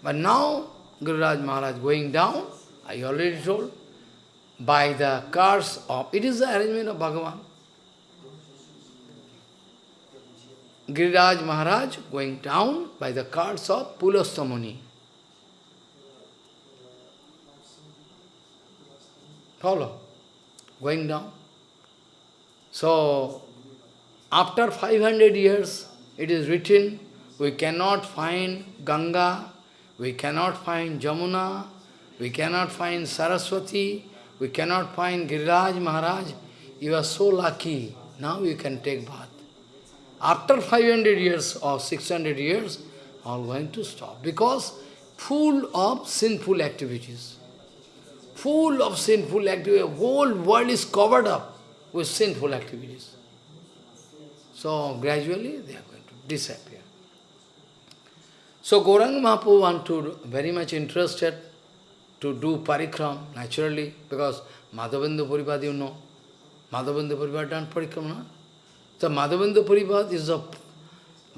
But now, Giriraj Maharaj going down, I already told, by the curse of, it is the arrangement of Bhagavan. Giriraj Maharaj going down by the curse of Pulastamuni. Follow? Going down. So, after 500 years, it is written, we cannot find Ganga, we cannot find Jamuna, we cannot find Saraswati, we cannot find Giriraj Maharaj. You are so lucky. Now you can take bath. After 500 years or 600 years, all going to stop. Because full of sinful activities. Full of sinful activities. Whole world is covered up with sinful activities. So gradually they are going to disappear. So Gauranga Mahaprabhu want to very much interested to do parikram, naturally, because Madhavendra Puripad, you know, Madhavendra Puripad done parikram, no? So Madhavendra Puripad is the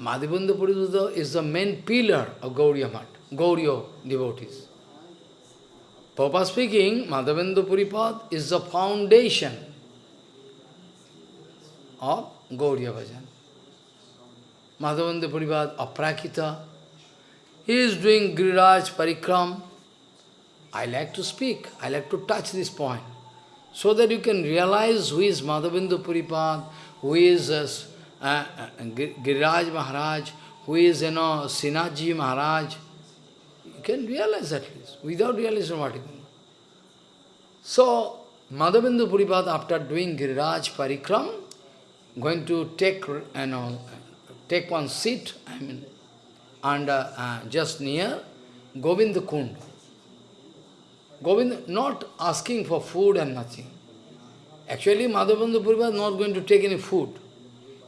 Madhavendra Puripad is the main pillar of Gauriya Mat, Gauriya devotees. Papa speaking, Madhavendra Puripad is the foundation of Gauriya Bhajan. Madhavendra Puripad Aprakita, he is doing Giriraj Parikram, I like to speak, I like to touch this point, so that you can realize who is Madhavendra Puripad, who is uh, uh, Giriraj Maharaj, who is, you know, Sinaji Maharaj. You can realize at least, without realizing what you can. So, Madhavendra Puripad, after doing Giriraj Parikram, going to take, you know, take one seat, I mean, and uh, just near Govinda Kund. Govind not asking for food and nothing. Actually, Madhavendra Puripad is not going to take any food.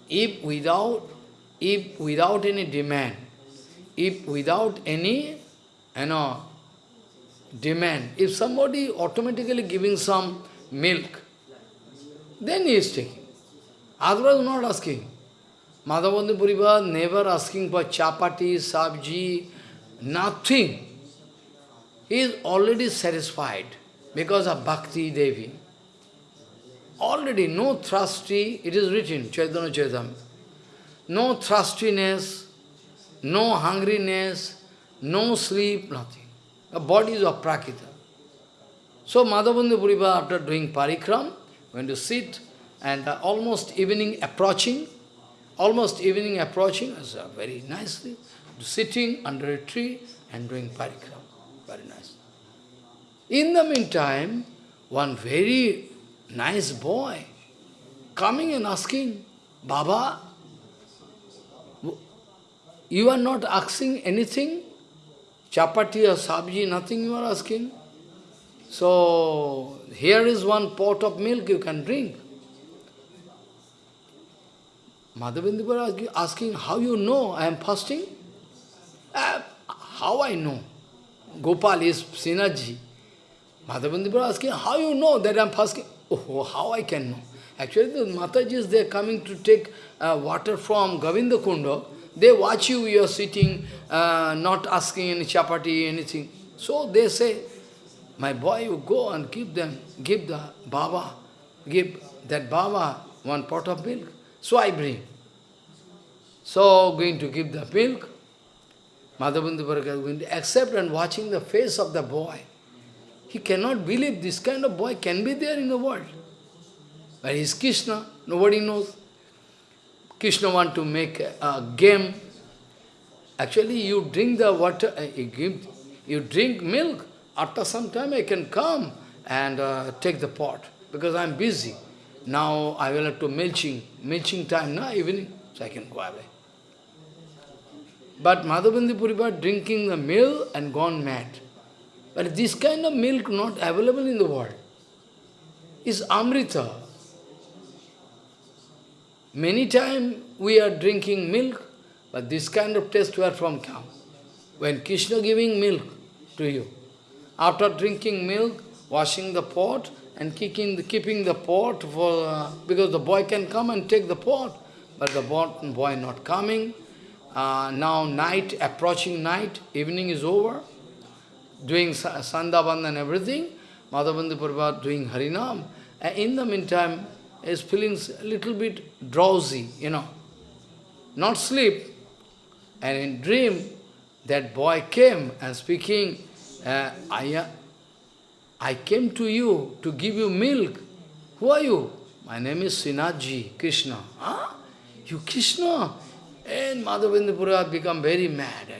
If without if without any demand, if without any, you know, demand, if somebody automatically giving some milk, then he is taking. Otherwise not asking. Madhavendra Puripad never asking for chapati, sabji, nothing. He is already satisfied because of Bhakti Devi. Already no thirsty, it is written, Chaitanya Chaitanya. No thirstiness, no hungriness, no sleep, nothing. The body is of Prakita. So Madhavendra Puripad, after doing parikram, went to sit, and uh, almost evening approaching, almost evening approaching, as uh, very nicely, sitting under a tree and doing parikram. Very nice. In the meantime, one very nice boy coming and asking, Baba, you are not asking anything? Chapati or sabji, nothing you are asking? So, here is one pot of milk you can drink. Madhavendra asking, how you know I am fasting? Uh, how I know? Gopal is Srinathji. Madhavendra asking, how you know that I am fasting? Oh, how I can know? Actually, the Matajis, they are coming to take uh, water from Govinda Kunda. They watch you, you are sitting, uh, not asking any chapati, anything. So they say, my boy, you go and give them, give the Baba, give that Baba one pot of milk. So I bring. So going to give the milk. Madhavendra Bhargava going to accept and watching the face of the boy. He cannot believe this kind of boy can be there in the world. but Where is Krishna? Nobody knows. Krishna want to make a, a game. Actually, you drink the water, uh, you, give, you drink milk, after some time I can come and uh, take the pot, because I am busy. Now I will have to milching, milching time, now evening, so I can go away. But Madhavendra Puripad drinking the milk and gone mad. But this kind of milk not available in the world. Is Amrita. Many times we are drinking milk, but this kind of taste where from come? When Krishna giving milk to you, after drinking milk, washing the pot and kicking the, keeping the pot for uh, because the boy can come and take the pot, but the boy not coming. Uh, now night, approaching night, evening is over, doing Sandaband and everything, Madhavendra Prabhupada doing Harinam, and in the meantime is feeling a little bit drowsy, you know, not sleep. And in dream, that boy came and speaking, uh, I, I came to you to give you milk. Who are you? My name is Srinathji, Krishna. Huh? You Krishna? And Madhavendra become very mad.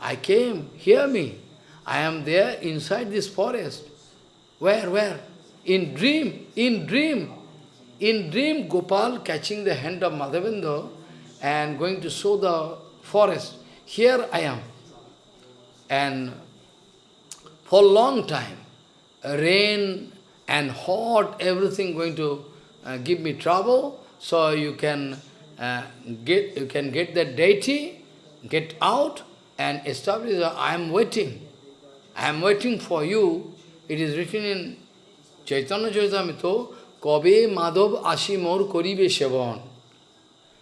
I came, hear me. I am there inside this forest. Where, where? In dream, in dream. In dream, Gopal catching the hand of Madhavendra and going to show the forest. Here I am. And for a long time, rain and hot, everything going to uh, give me trouble. So you can uh, get you can get that deity, get out and establish. I am waiting. I am waiting for you. It is written in Chaitanya Charitamrita, Kabe Madhav Ashimor Koribe Sevan.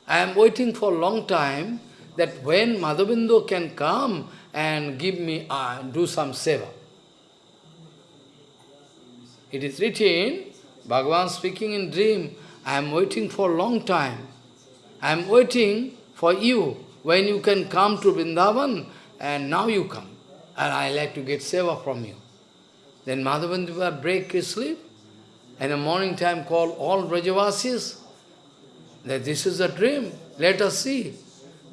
I am waiting for a long time that when Madhavindo can come and give me, uh, do some seva. It is written, Bhagavan speaking in dream, I am waiting for a long time. I am waiting for you, when you can come to Vrindavan, and now you come and I like to get seva from you. Then Madhavendra break his sleep, and the morning time call all Brajavasis, that this is a dream, let us see.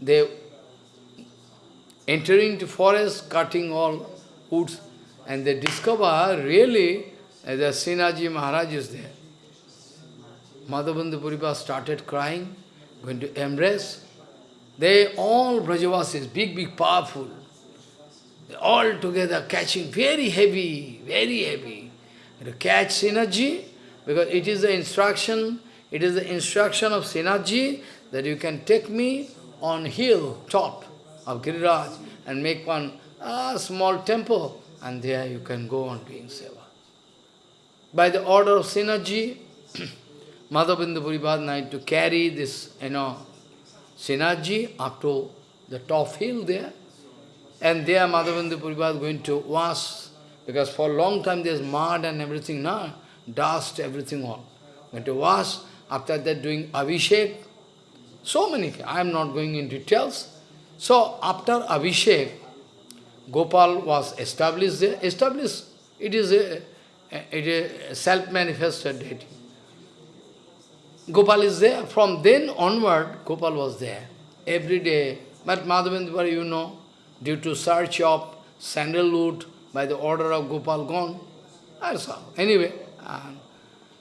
They entering the forest, cutting all woods, and they discover really the Srinathji Maharaj is there. Madhavendra Puripad started crying, going to embrace. They all Brajavasis, big, big, powerful, They all together catching very heavy, very heavy. To catch Srinathji, because it is the instruction, it is the instruction of Srinathji that you can take me on hill top of Giriraj and make one uh, small temple and there you can go on doing seva. By the order of Srinathji, Madhavendra Night to carry this, you know, Srinathji up to the top hill there. And there Madhavendra Puripad going to wash, because for a long time there's mud and everything, now dust, everything all. Going to wash, after that doing Abhishek. So many, I am not going in details. So after Abhishek, Gopal was established there. Established, it is a, it is self-manifested deity. Gopal is there. From then onward, Gopal was there. Every day. But Madhavendra, you know, due to search of sandalwood by the order of Gopal gone. That's all. Anyway,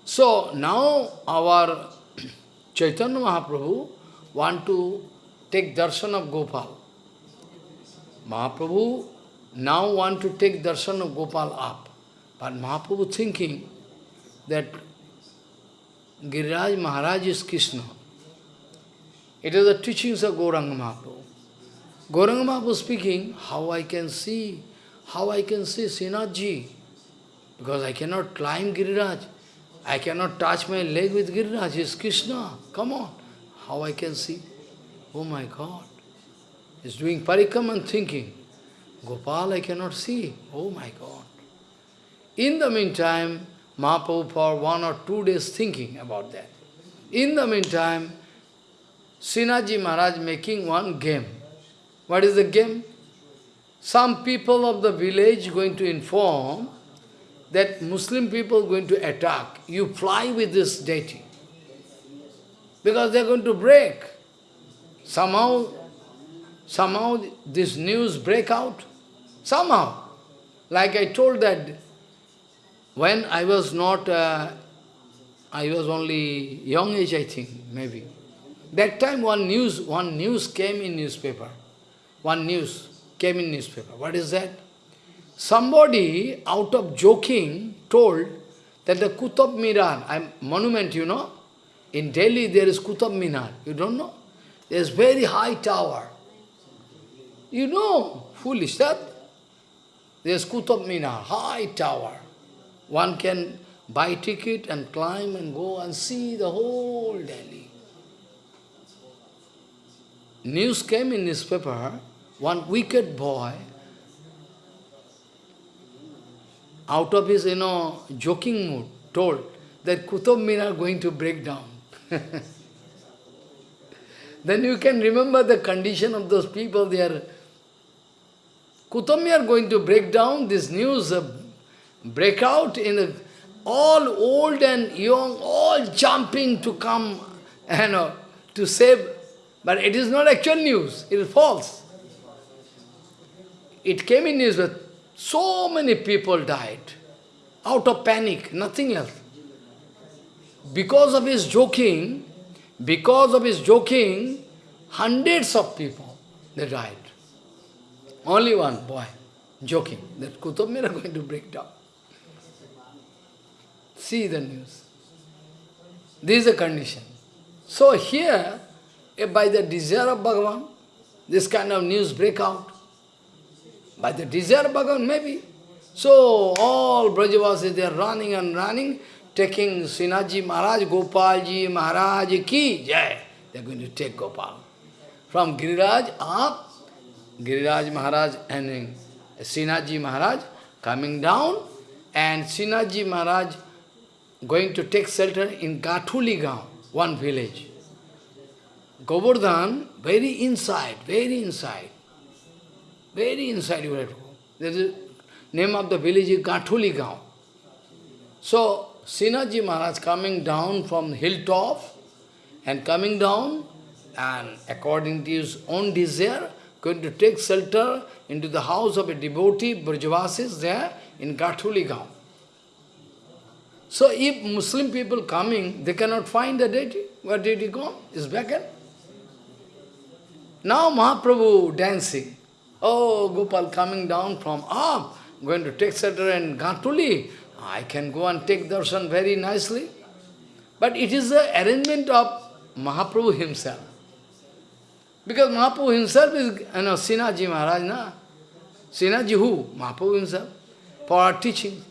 so now our Chaitanya Mahaprabhu want to take darshan of Gopal. Mahaprabhu now want to take darshan of Gopal up. But Mahaprabhu thinking that Giriraj Maharaj is Krishna. It is the teachings of Gauranga Mahaprabhu. Gauranga Mahaprabhu speaking, how I can see, how I can see Srinathji, because I cannot climb Giriraj. I cannot touch my leg with Giriraj, he is Krishna. Come on, how I can see? Oh my God. He's doing parikam and thinking, Gopal I cannot see. Oh my God. In the meantime, Mahaprabhu for one or two days thinking about that. In the meantime, Srinathji Maharaj making one game. What is the game? Some people of the village going to inform that Muslim people going to attack. You fly with this deity. Because they are going to break. Somehow, somehow this news break out. Somehow. Like I told that when I was not, uh, I was only young age, I think, maybe. That time one news, one news came in newspaper. One news came in newspaper. What is that? Somebody, out of joking, told that the Kutab Minar, monument, you know, in Delhi there is Kutab Minar. You don't know? There's very high tower. You know, foolish that. There's Kutab Minar, high tower. One can buy ticket and climb and go and see the whole Delhi. News came in newspaper, one wicked boy, out of his, you know, joking mood, told that Kutub Minar going to break down. then you can remember the condition of those people, they are Kutub Minar going to break down, this news uh, break out in all old and young, all jumping to come you know, to save. But it is not actual news, it is false. It came in news that so many people died out of panic, nothing else. Because of his joking, because of his joking, hundreds of people, they died. Only one boy, joking, that Kutub Minar going to break down. See the news. This is the condition. So here, by the desire of Bhagavan, this kind of news break out. By the desire of Bhagavan, maybe. So all Brajavasis, they are running and running, taking Srinathji Maharaj, Gopalji Maharaj ki jai. They are going to take Gopal. From Giriraj up, Giriraj Maharaj and Srinathji Maharaj coming down, and Srinathji Maharaj going to take shelter in Gathuli Gaon, one village. Govardhan, very inside, very inside. Very inside you have to go. The name of the village is Gathuli Gaon. So, Srinathji Maharaj coming down from hilltop and coming down and according to his own desire, going to take shelter into the house of a devotee, Brajavasis there in Gathuli Gaon. So if Muslim people coming, they cannot find the deity. Where deity go? Is vacant. Now Mahaprabhu dancing. Oh, Gopal coming down from up, going to take shelter in Gathuli. I can go and take darshan very nicely. But it is the arrangement of Mahaprabhu himself. Because Mahaprabhu himself is, you know, Srinathji Maharaj, na? Srinathji who? Mahaprabhu himself, for our teaching.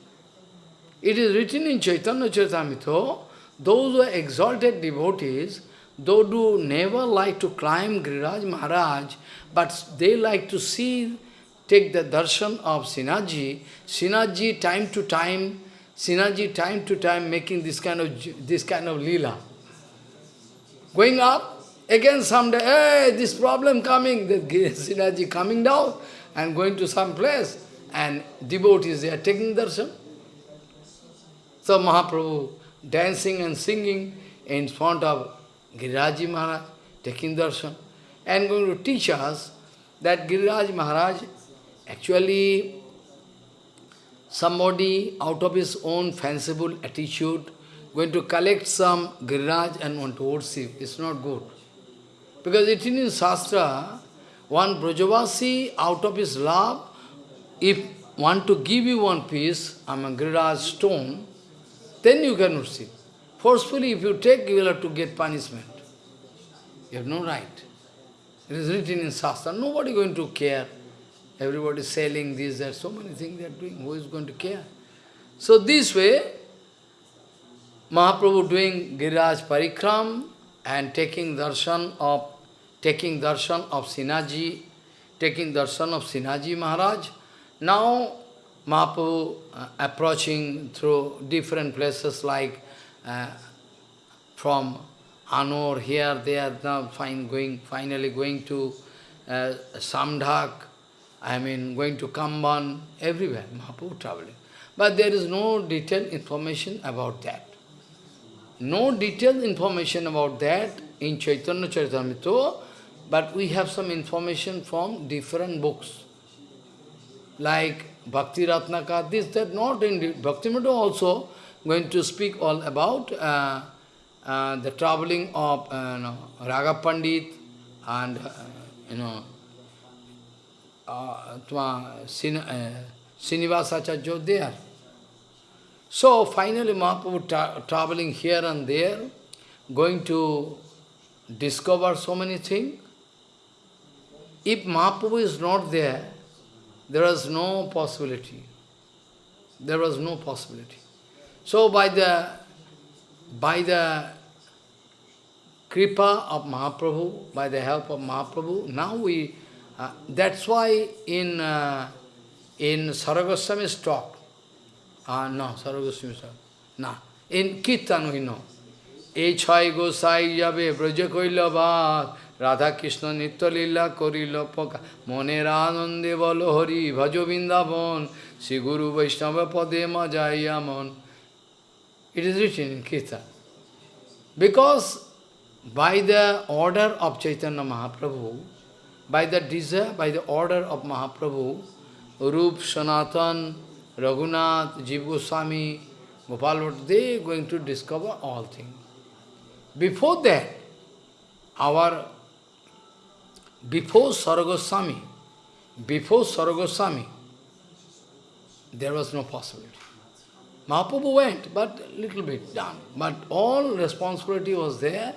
It is written in Chaitanya Charitamrita, those who are exalted devotees, those who never like to climb Giriraj Maharaj, but they like to see, take the darshan of Srinathji, Srinathji time to time, Srinathji time to time making this kind of this kind of lila. Going up, again someday, hey, this problem coming, the Srinathji coming down and going to some place, and devotees, they are taking darshan. So Mahaprabhu dancing and singing in front of Giriraji Maharaj, taking darshan, and going to teach us that Giriraj Maharaj actually somebody out of his own fanciful attitude going to collect some Giriraj and want to worship. It's not good. Because it is in Shastra, one Brajavasi out of his love, if want to give you one piece, I'm a Giriraj stone, then you can receive. Forcefully, if you take, you will have to get punishment. You have no right. It is written in Shastra, nobody going to care. Everybody selling this, that, so many things they are doing. Who is going to care? So this way, Mahaprabhu doing Giriraj Parikram and taking darshan of taking darshan of Srinathji, taking darshan of Srinathji Maharaj. Now Mahaprabhu uh, approaching through different places like uh, from Anor, here, there, now fine, going, finally going to uh, Samdak, I mean going to Kamban, everywhere, Mahaprabhu traveling. But there is no detailed information about that. No detailed information about that in Chaitanya Charitamrita, but we have some information from different books. Like Bhakti Ratnaka, this, that, not in Bhakti also going to speak all about uh, uh, the traveling of uh, you know, Raga Pandit and, uh, you know, uh, Sin, uh, Srinivasacharya there. So finally Mahaprabhu tra traveling here and there, going to discover so many things. If Mahaprabhu is not there, there was no possibility. There was no possibility. So by the by the kripa of Mahaprabhu, by the help of Mahaprabhu, now we, uh, that's why in uh, in Saragoswami's talk, uh, no, Saragoswami's talk, no, in Kirtan we know, E chai gosai jabe braja Radha Krishna নিত্যলীলা করিল পকা মনের আনন্দে বল হরি ভজ বৃন্দাবন শ্রী গুরু বৈষ্ণব পদে মজাইয়া মন It is written in Kirtan. Because by the order of Chaitanya Mahaprabhu, by the desire, by the order of Mahaprabhu, Rup, Sanatan, Raghunath, Jiva Goswami, Gopal they are going to discover all things. Before that, our before Saragoswami, before Saragoswami, there was no possibility. Mahaprabhu went, but little bit done. But all responsibility was there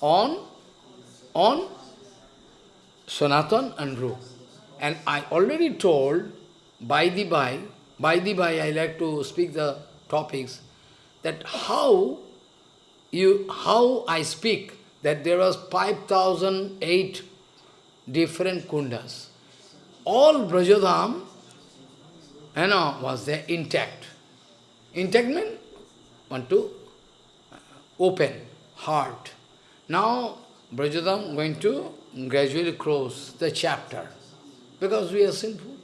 on, on Sanatan and Rup. And I already told, by the by, by the by, I like to speak the topics, that how you, how I speak, that there was 5,008 different kundas. All Brajadham, you know, was there intact. Intact means want to uh, open, heart. Now, Brajadham going to gradually close the chapter, because we are sinful.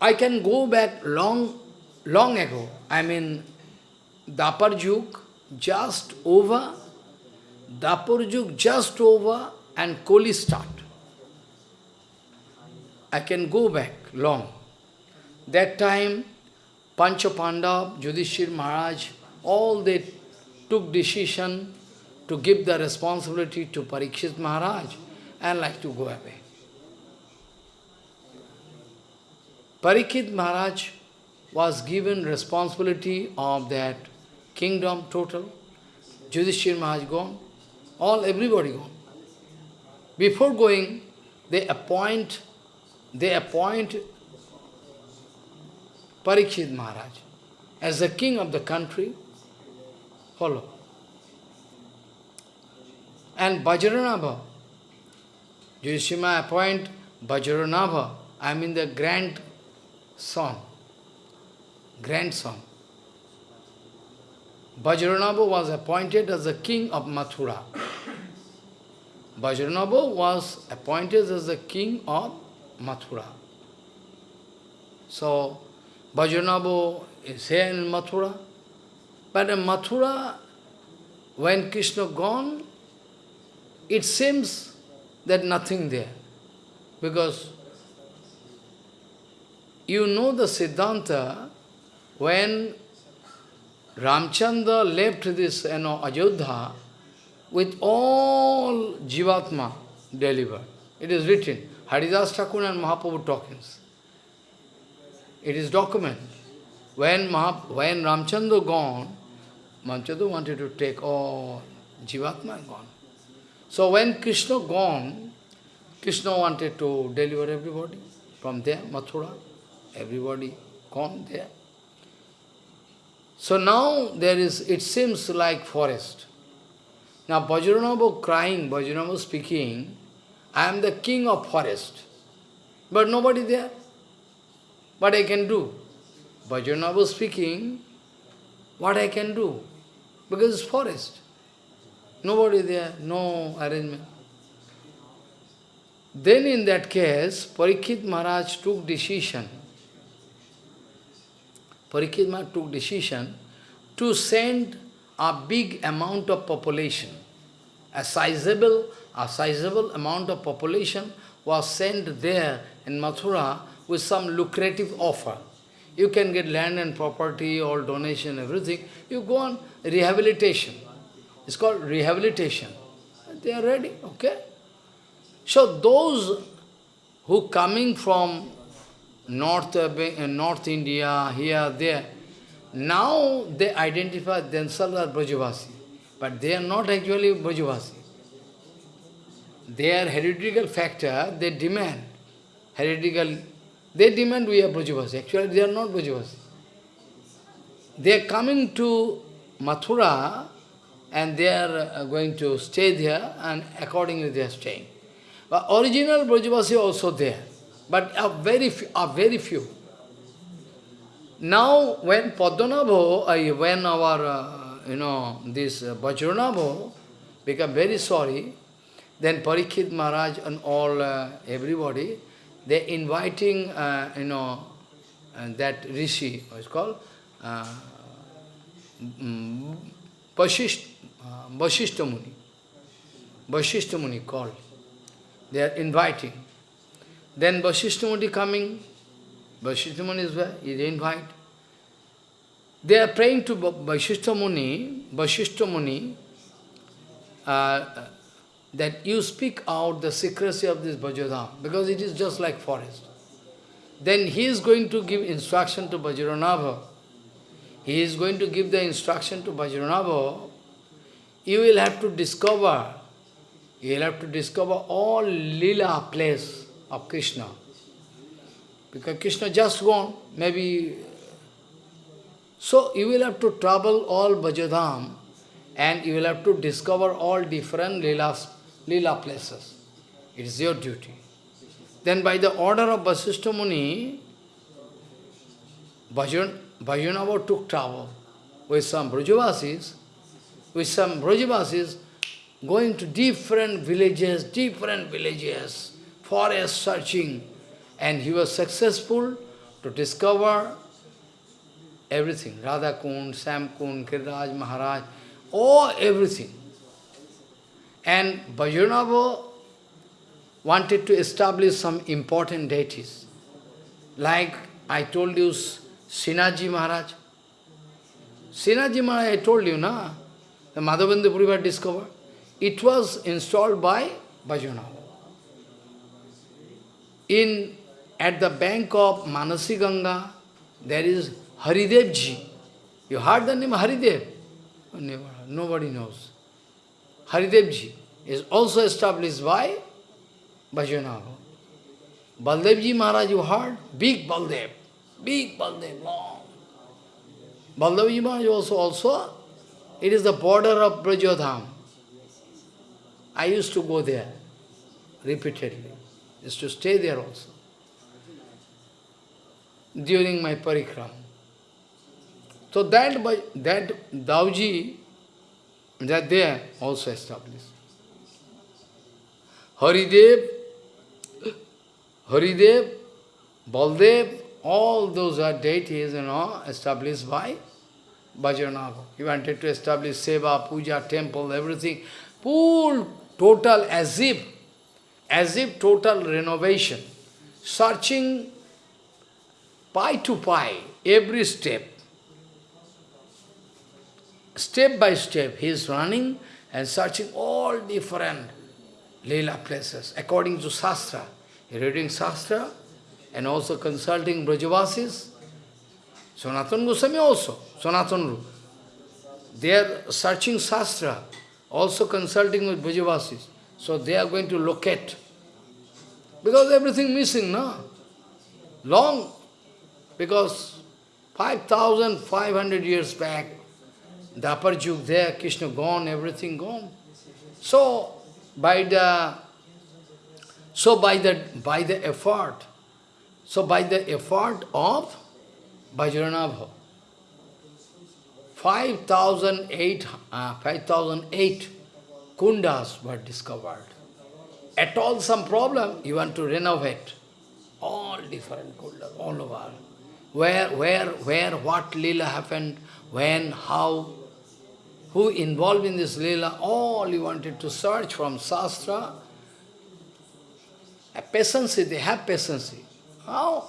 I can go back long, long ago. I mean, Dapar Juk, just over Dapur just over and Koli start. I can go back long. That time, Pancha Pandav, Yudhishthir Maharaj, all they took decision to give the responsibility to Parikshit Maharaj and like to go away. Parikshit Maharaj was given responsibility of that kingdom total. Yudhishthir Maharaj gone. All everybody gone. Before going, they appoint, they appoint Parikshit Maharaj as the king of the country. Follow. And Vajranabha, Yudhishthira appoint Vajranabha, I mean the grand grandson, grandson. Vajranabha was appointed as the king of Mathura. Vajranabha was appointed as the king of Mathura. So, Vajranabha is here in Mathura. But in Mathura, when Krishna gone, it seems that nothing there. Because you know the Siddhanta, when Ramchandra left this you know, with all Jivatma delivered. It is written, Haridas Thakur and Mahaprabhu talkings. It is document. When, Mahap when Ramchandra gone, Ramchandra wanted to take all Jivatma gone. So when Krishna gone, Krishna wanted to deliver everybody from there, Mathura. Everybody gone there. So now there is, it seems like forest. Now Vajranabha crying, Vajranabha speaking, I am the king of forest. But nobody there. What I can do? Vajranabha speaking, what I can do? Because it's forest. Nobody there, no arrangement. Then in that case, Parikshit Maharaj took decision Parikshit took decision to send a big amount of population, a sizable, a sizable amount of population was sent there in Mathura with some lucrative offer. You can get land and property, all donation, everything. You go on rehabilitation. It's called rehabilitation. They are ready, okay? So those who coming from North, uh, North India, here, there. Now they identify themselves as Brajavasi, but they are not actually Brajavasi. Their heretical factor, they demand, heretical, they demand we are Brajavasi. Actually, they are not Brajavasi. They are coming to Mathura and they are uh, going to stay there and accordingly they are staying. But original Brajavasi also there but are very few, are very few. Now, when Padmanabha, uh, when our, uh, you know, this uh, Vajranabha become very sorry, then Parikshit Maharaj and all, uh, everybody, they're inviting, uh, you know, uh, that rishi, what's called, uh, um, Vasisht, uh. Called. They are inviting. Then Vasishta Muni coming, Vasishta Muni is where? He invite. They are praying to Vasishta Muni, Vasishta Muni, uh, that you speak out the secrecy of this Vajradham, because it is just like forest. Then he is going to give instruction to Vajranabha. He is going to give the instruction to Vajranabha. You will have to discover, you will have to discover all lila place of Krishna. Because Krishna just gone, maybe... So you will have to travel all Brajadham and you will have to discover all different Leelas, Leela places. It is your duty. Then by the order of Vasishtha Muni, Bhajan, Vajranabha took travel with some Brajavasis, with some Brajavasis going to different villages, different villages, forest searching, and he was successful to discover everything. Radha Kund, Sam Kund, Giriraj Maharaj, all everything. And Vajranabha wanted to establish some important deities. Like I told you, Srinathji Maharaj. Srinathji Maharaj, I told you, na? The Madhavendra Puripad discovered. It was installed by Vajranabha in at the bank of Manasi Ganga, there is Haridevji. You heard the name Haridev? Nobody knows. Haridevji is also established by Vajranabha. Baldevji Maharaj, you heard? Big Baldev. Big Baldev, long. Baldevji Maharaj also, also, it is the border of Brajadham. I used to go there repeatedly. Used to stay there also. During my parikram. So that, by, that Dauji, that there also established. Haridev, Haridev, Baldev, all those are deities, you know, established by Vajranabha. He wanted to establish Seva, Puja, temple, everything. Full, total, as if, as if total renovation. Searching pie to pie, every step. Step by step, he is running and searching all different Leela places, according to Shastra. He reading Shastra and also consulting Brajavasis. Sanatana Goswami also, Sanatana They are searching Shastra, also consulting with Brajavasis. So they are going to locate. Because everything missing, no? Long, because 5,500 years back, the Juk there, Krishna gone, everything gone. So, by the so by the by the effort, so by the effort of Vajranabha, 5,008 uh, 5,008 kundas were discovered. At all some problem, you want to renovate. All different kundas, all over. Where, where, where, what lila happened, when, how, who involved in this lila, all you wanted to search from Shastra. A patience, they have patience. How?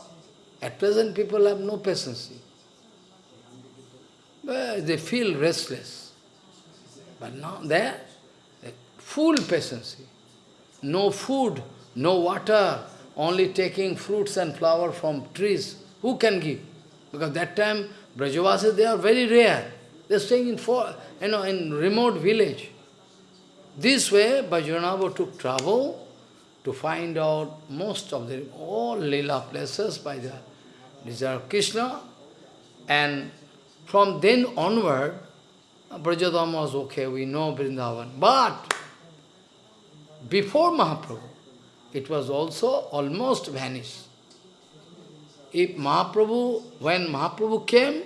At present people have no patience. They feel restless. But now there, full patience. No food, no water, only taking fruits and flower from trees. Who can give? Because that time, Brajavasis, they are very rare. They're staying in, for, you know, in remote village. This way, Vajranabha took trouble to find out most of the, all Leela places by the desire of Krishna. And from then onward, Brajadham was okay, we know Vrindavan. But, before Mahaprabhu, it was also almost vanished. If Mahaprabhu, when Mahaprabhu came,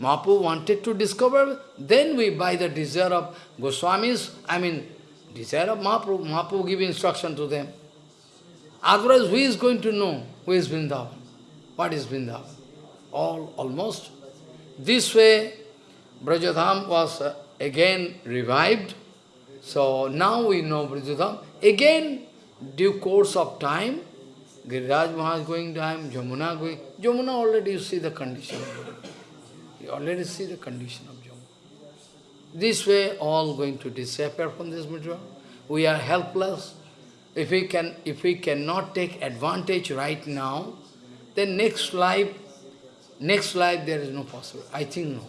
Mahaprabhu wanted to discover, then we, by the desire of Goswamis, I mean, desire of Mahaprabhu, Mahaprabhu give instruction to them. Otherwise, who is going to know who is Vrindavan? What is Vrindavan? All, almost. This way, Brajadham was uh, again revived. So now we know Brajadham. Again, due course of time, Giriraj Maharaj going time, Jamuna going. Jamuna already you see the condition. You already see the condition of Jamuna. This way, all going to disappear from this material. We are helpless. If we can, if we cannot take advantage right now, then next life, next life there is no possible. I think no.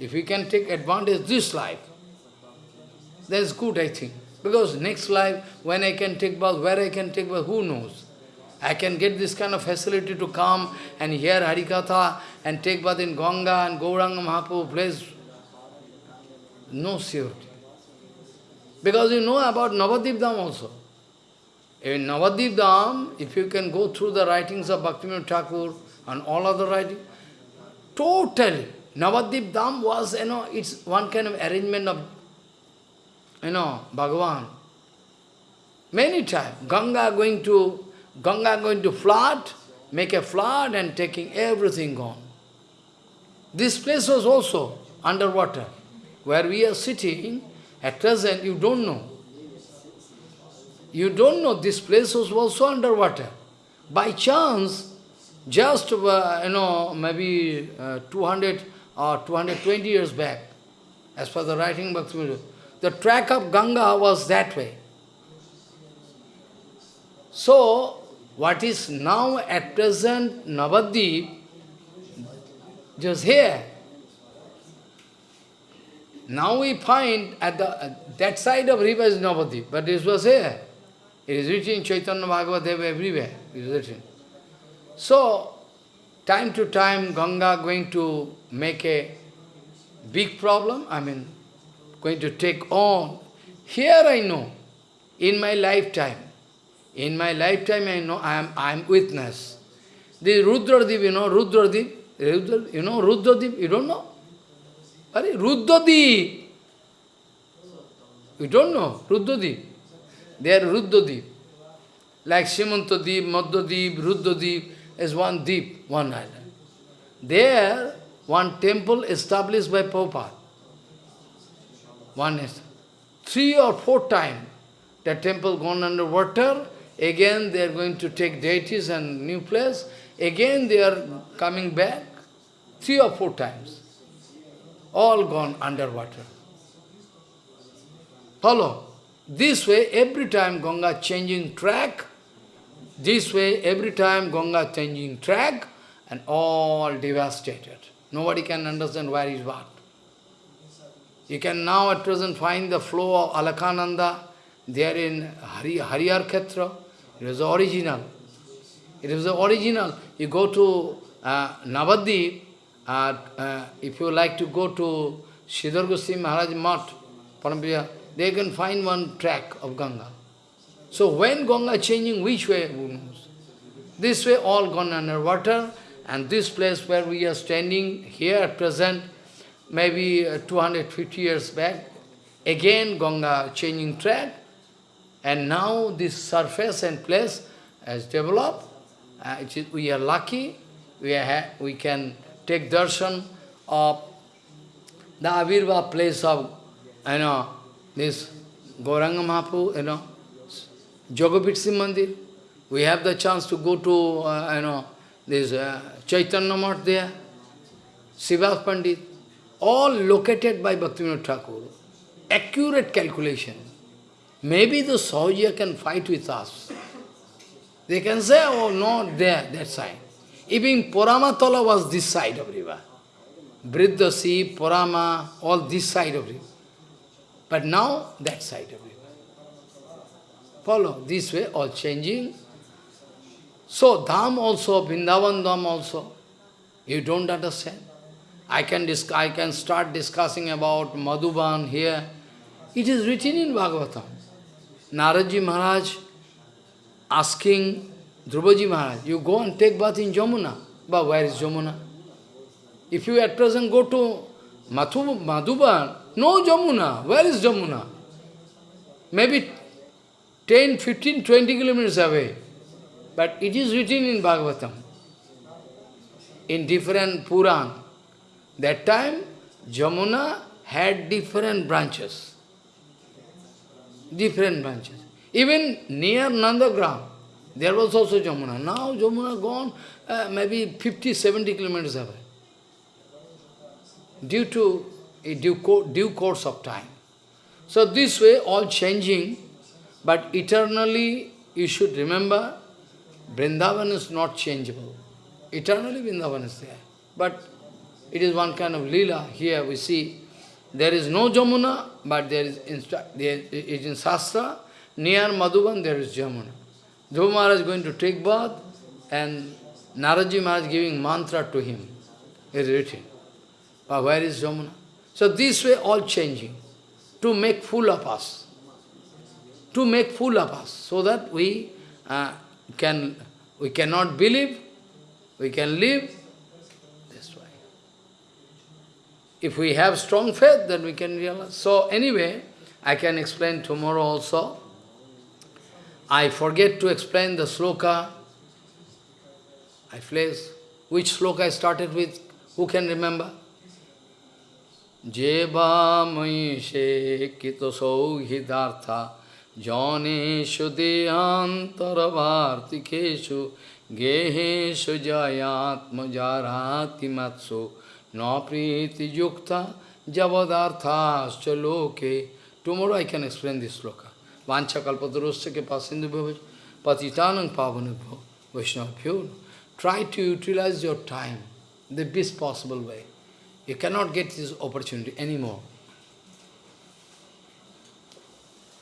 If we can take advantage this life, that's good, I think. Because next life, when I can take bath, where I can take bath, who knows? I can get this kind of facility to come and hear Harikatha and take bath in Ganga and Gauranga Mahaprabhu place. No surety. Because you know about Navadip Dham also. In Navadip if you can go through the writings of Bhaktivinoda Thakur and all other writings, totally, Navadip Dham was, you know, it's one kind of arrangement of, you know, Bhagavan. Many times, Ganga going to Ganga going to flood, make a flood and taking everything gone. This place was also underwater. Where we are sitting, at present you don't know. You don't know this place was also underwater. By chance, just, uh, you know, maybe uh, 200 or 220 years back, as per the writing Bhaktivinoda, the track of Ganga was that way. So, what is now at present Navadip, just here. Now we find at the at that side of river is Navadip, but this was here. It is written in Chaitanya Bhagavat everywhere. It is written. So, time to time Ganga going to make a big problem, I mean, going to take on. Here I know, in my lifetime, in my lifetime I know, I am, I am witness. The Rudradip, you know, Rudradip, Rudra, you know Rudradip, you don't know? Are Rudradip. You don't know Rudradip. They are Ruddadip. Like Simantadip, Madhadip, Ruddadip is one deep, one island. There, one temple established by Prabhupada. One is three or four times the temple gone under water, again they are going to take deities and new place, again they are coming back, three or four times. All gone underwater. Follow. This way, every time Ganga changing track, this way, every time Ganga changing track, and all devastated. Nobody can understand where is what. You can now at present find the flow of Alakananda there in Hari, Harihar Khetra. It was the original. It was the original. You go to uh, uh, uh, if you like to go to Sridhar Goswami Maharaj Mat, Parampriya, they can find one track of Ganga. So when Ganga changing, which way? Who knows? This way all gone under water, and this place where we are standing here at present, maybe uh, 250 years back, again Ganga changing track, and now this surface and place has developed. Uh, we are lucky, we, are we can take darshan of the Avirva place of, you know, this Gauranga Mahaprabhu, you know, Jogapitsi Mandir. We have the chance to go to, uh, you know, this uh, Chaitanya Math there, Srivas Pandit, all located by Bhaktivinoda Thakur. Accurate calculation. Maybe the Sahaja can fight with us. They can say, oh, no, there, that side. Even Puramatala was this side of river. Briddhasi, Purama, all this side of river. But now, that side of river. Follow, this way, all changing. So, Dham also, Vrindavan Dham also, you don't understand. I can, I can start discussing about Madhuban here. It is written in Bhagavatam. Naradji Maharaj asking Dhruvaji Maharaj, you go and take bath in Jamuna. But where is Jamuna? If you at present go to Mathu, Madhuban, no Jamuna. Where is Jamuna? Maybe 10, 15, 20 kilometers away. But it is written in Bhagavatam, in different Puran. That time, Jamuna had different branches. Different branches. Even near Nandagram, there was also Jamuna. Now Jamuna gone uh, maybe 50, 70 kilometers away. Due to a due, co due course of time. So this way, all changing, but eternally you should remember, Vrindavan is not changeable. Eternally Vrindavan is there. But it is one kind of lila. Here we see, there is no Jamuna, but there is, in, there is in Shastra, near Madhuban there is Jamuna. Dhruva Maharaj is going to take bath, and Naradji Maharaj giving mantra to him. It is written. But where is Jamuna? So this way all changing, to make fool of us. To make fool of us, so that we uh, can we cannot believe, we can live this way. If we have strong faith, then we can realize. So anyway, I can explain tomorrow also. I forget to explain the sloka. I place which sloka I started with. Who can remember? Jeva maishe kito sauhidartha janeshu deantaravartikeshu geheshu jayatma jarati matsu na priti yukta javadarthascha loke. Tomorrow I can explain this sloka. Vancha kalpatarosya ke pasindu bhavaj, patitanang pavanubho, vaishnavabhyo. Try to utilize your time the best possible way. You cannot get this opportunity anymore.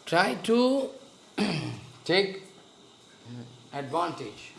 Try to take advantage.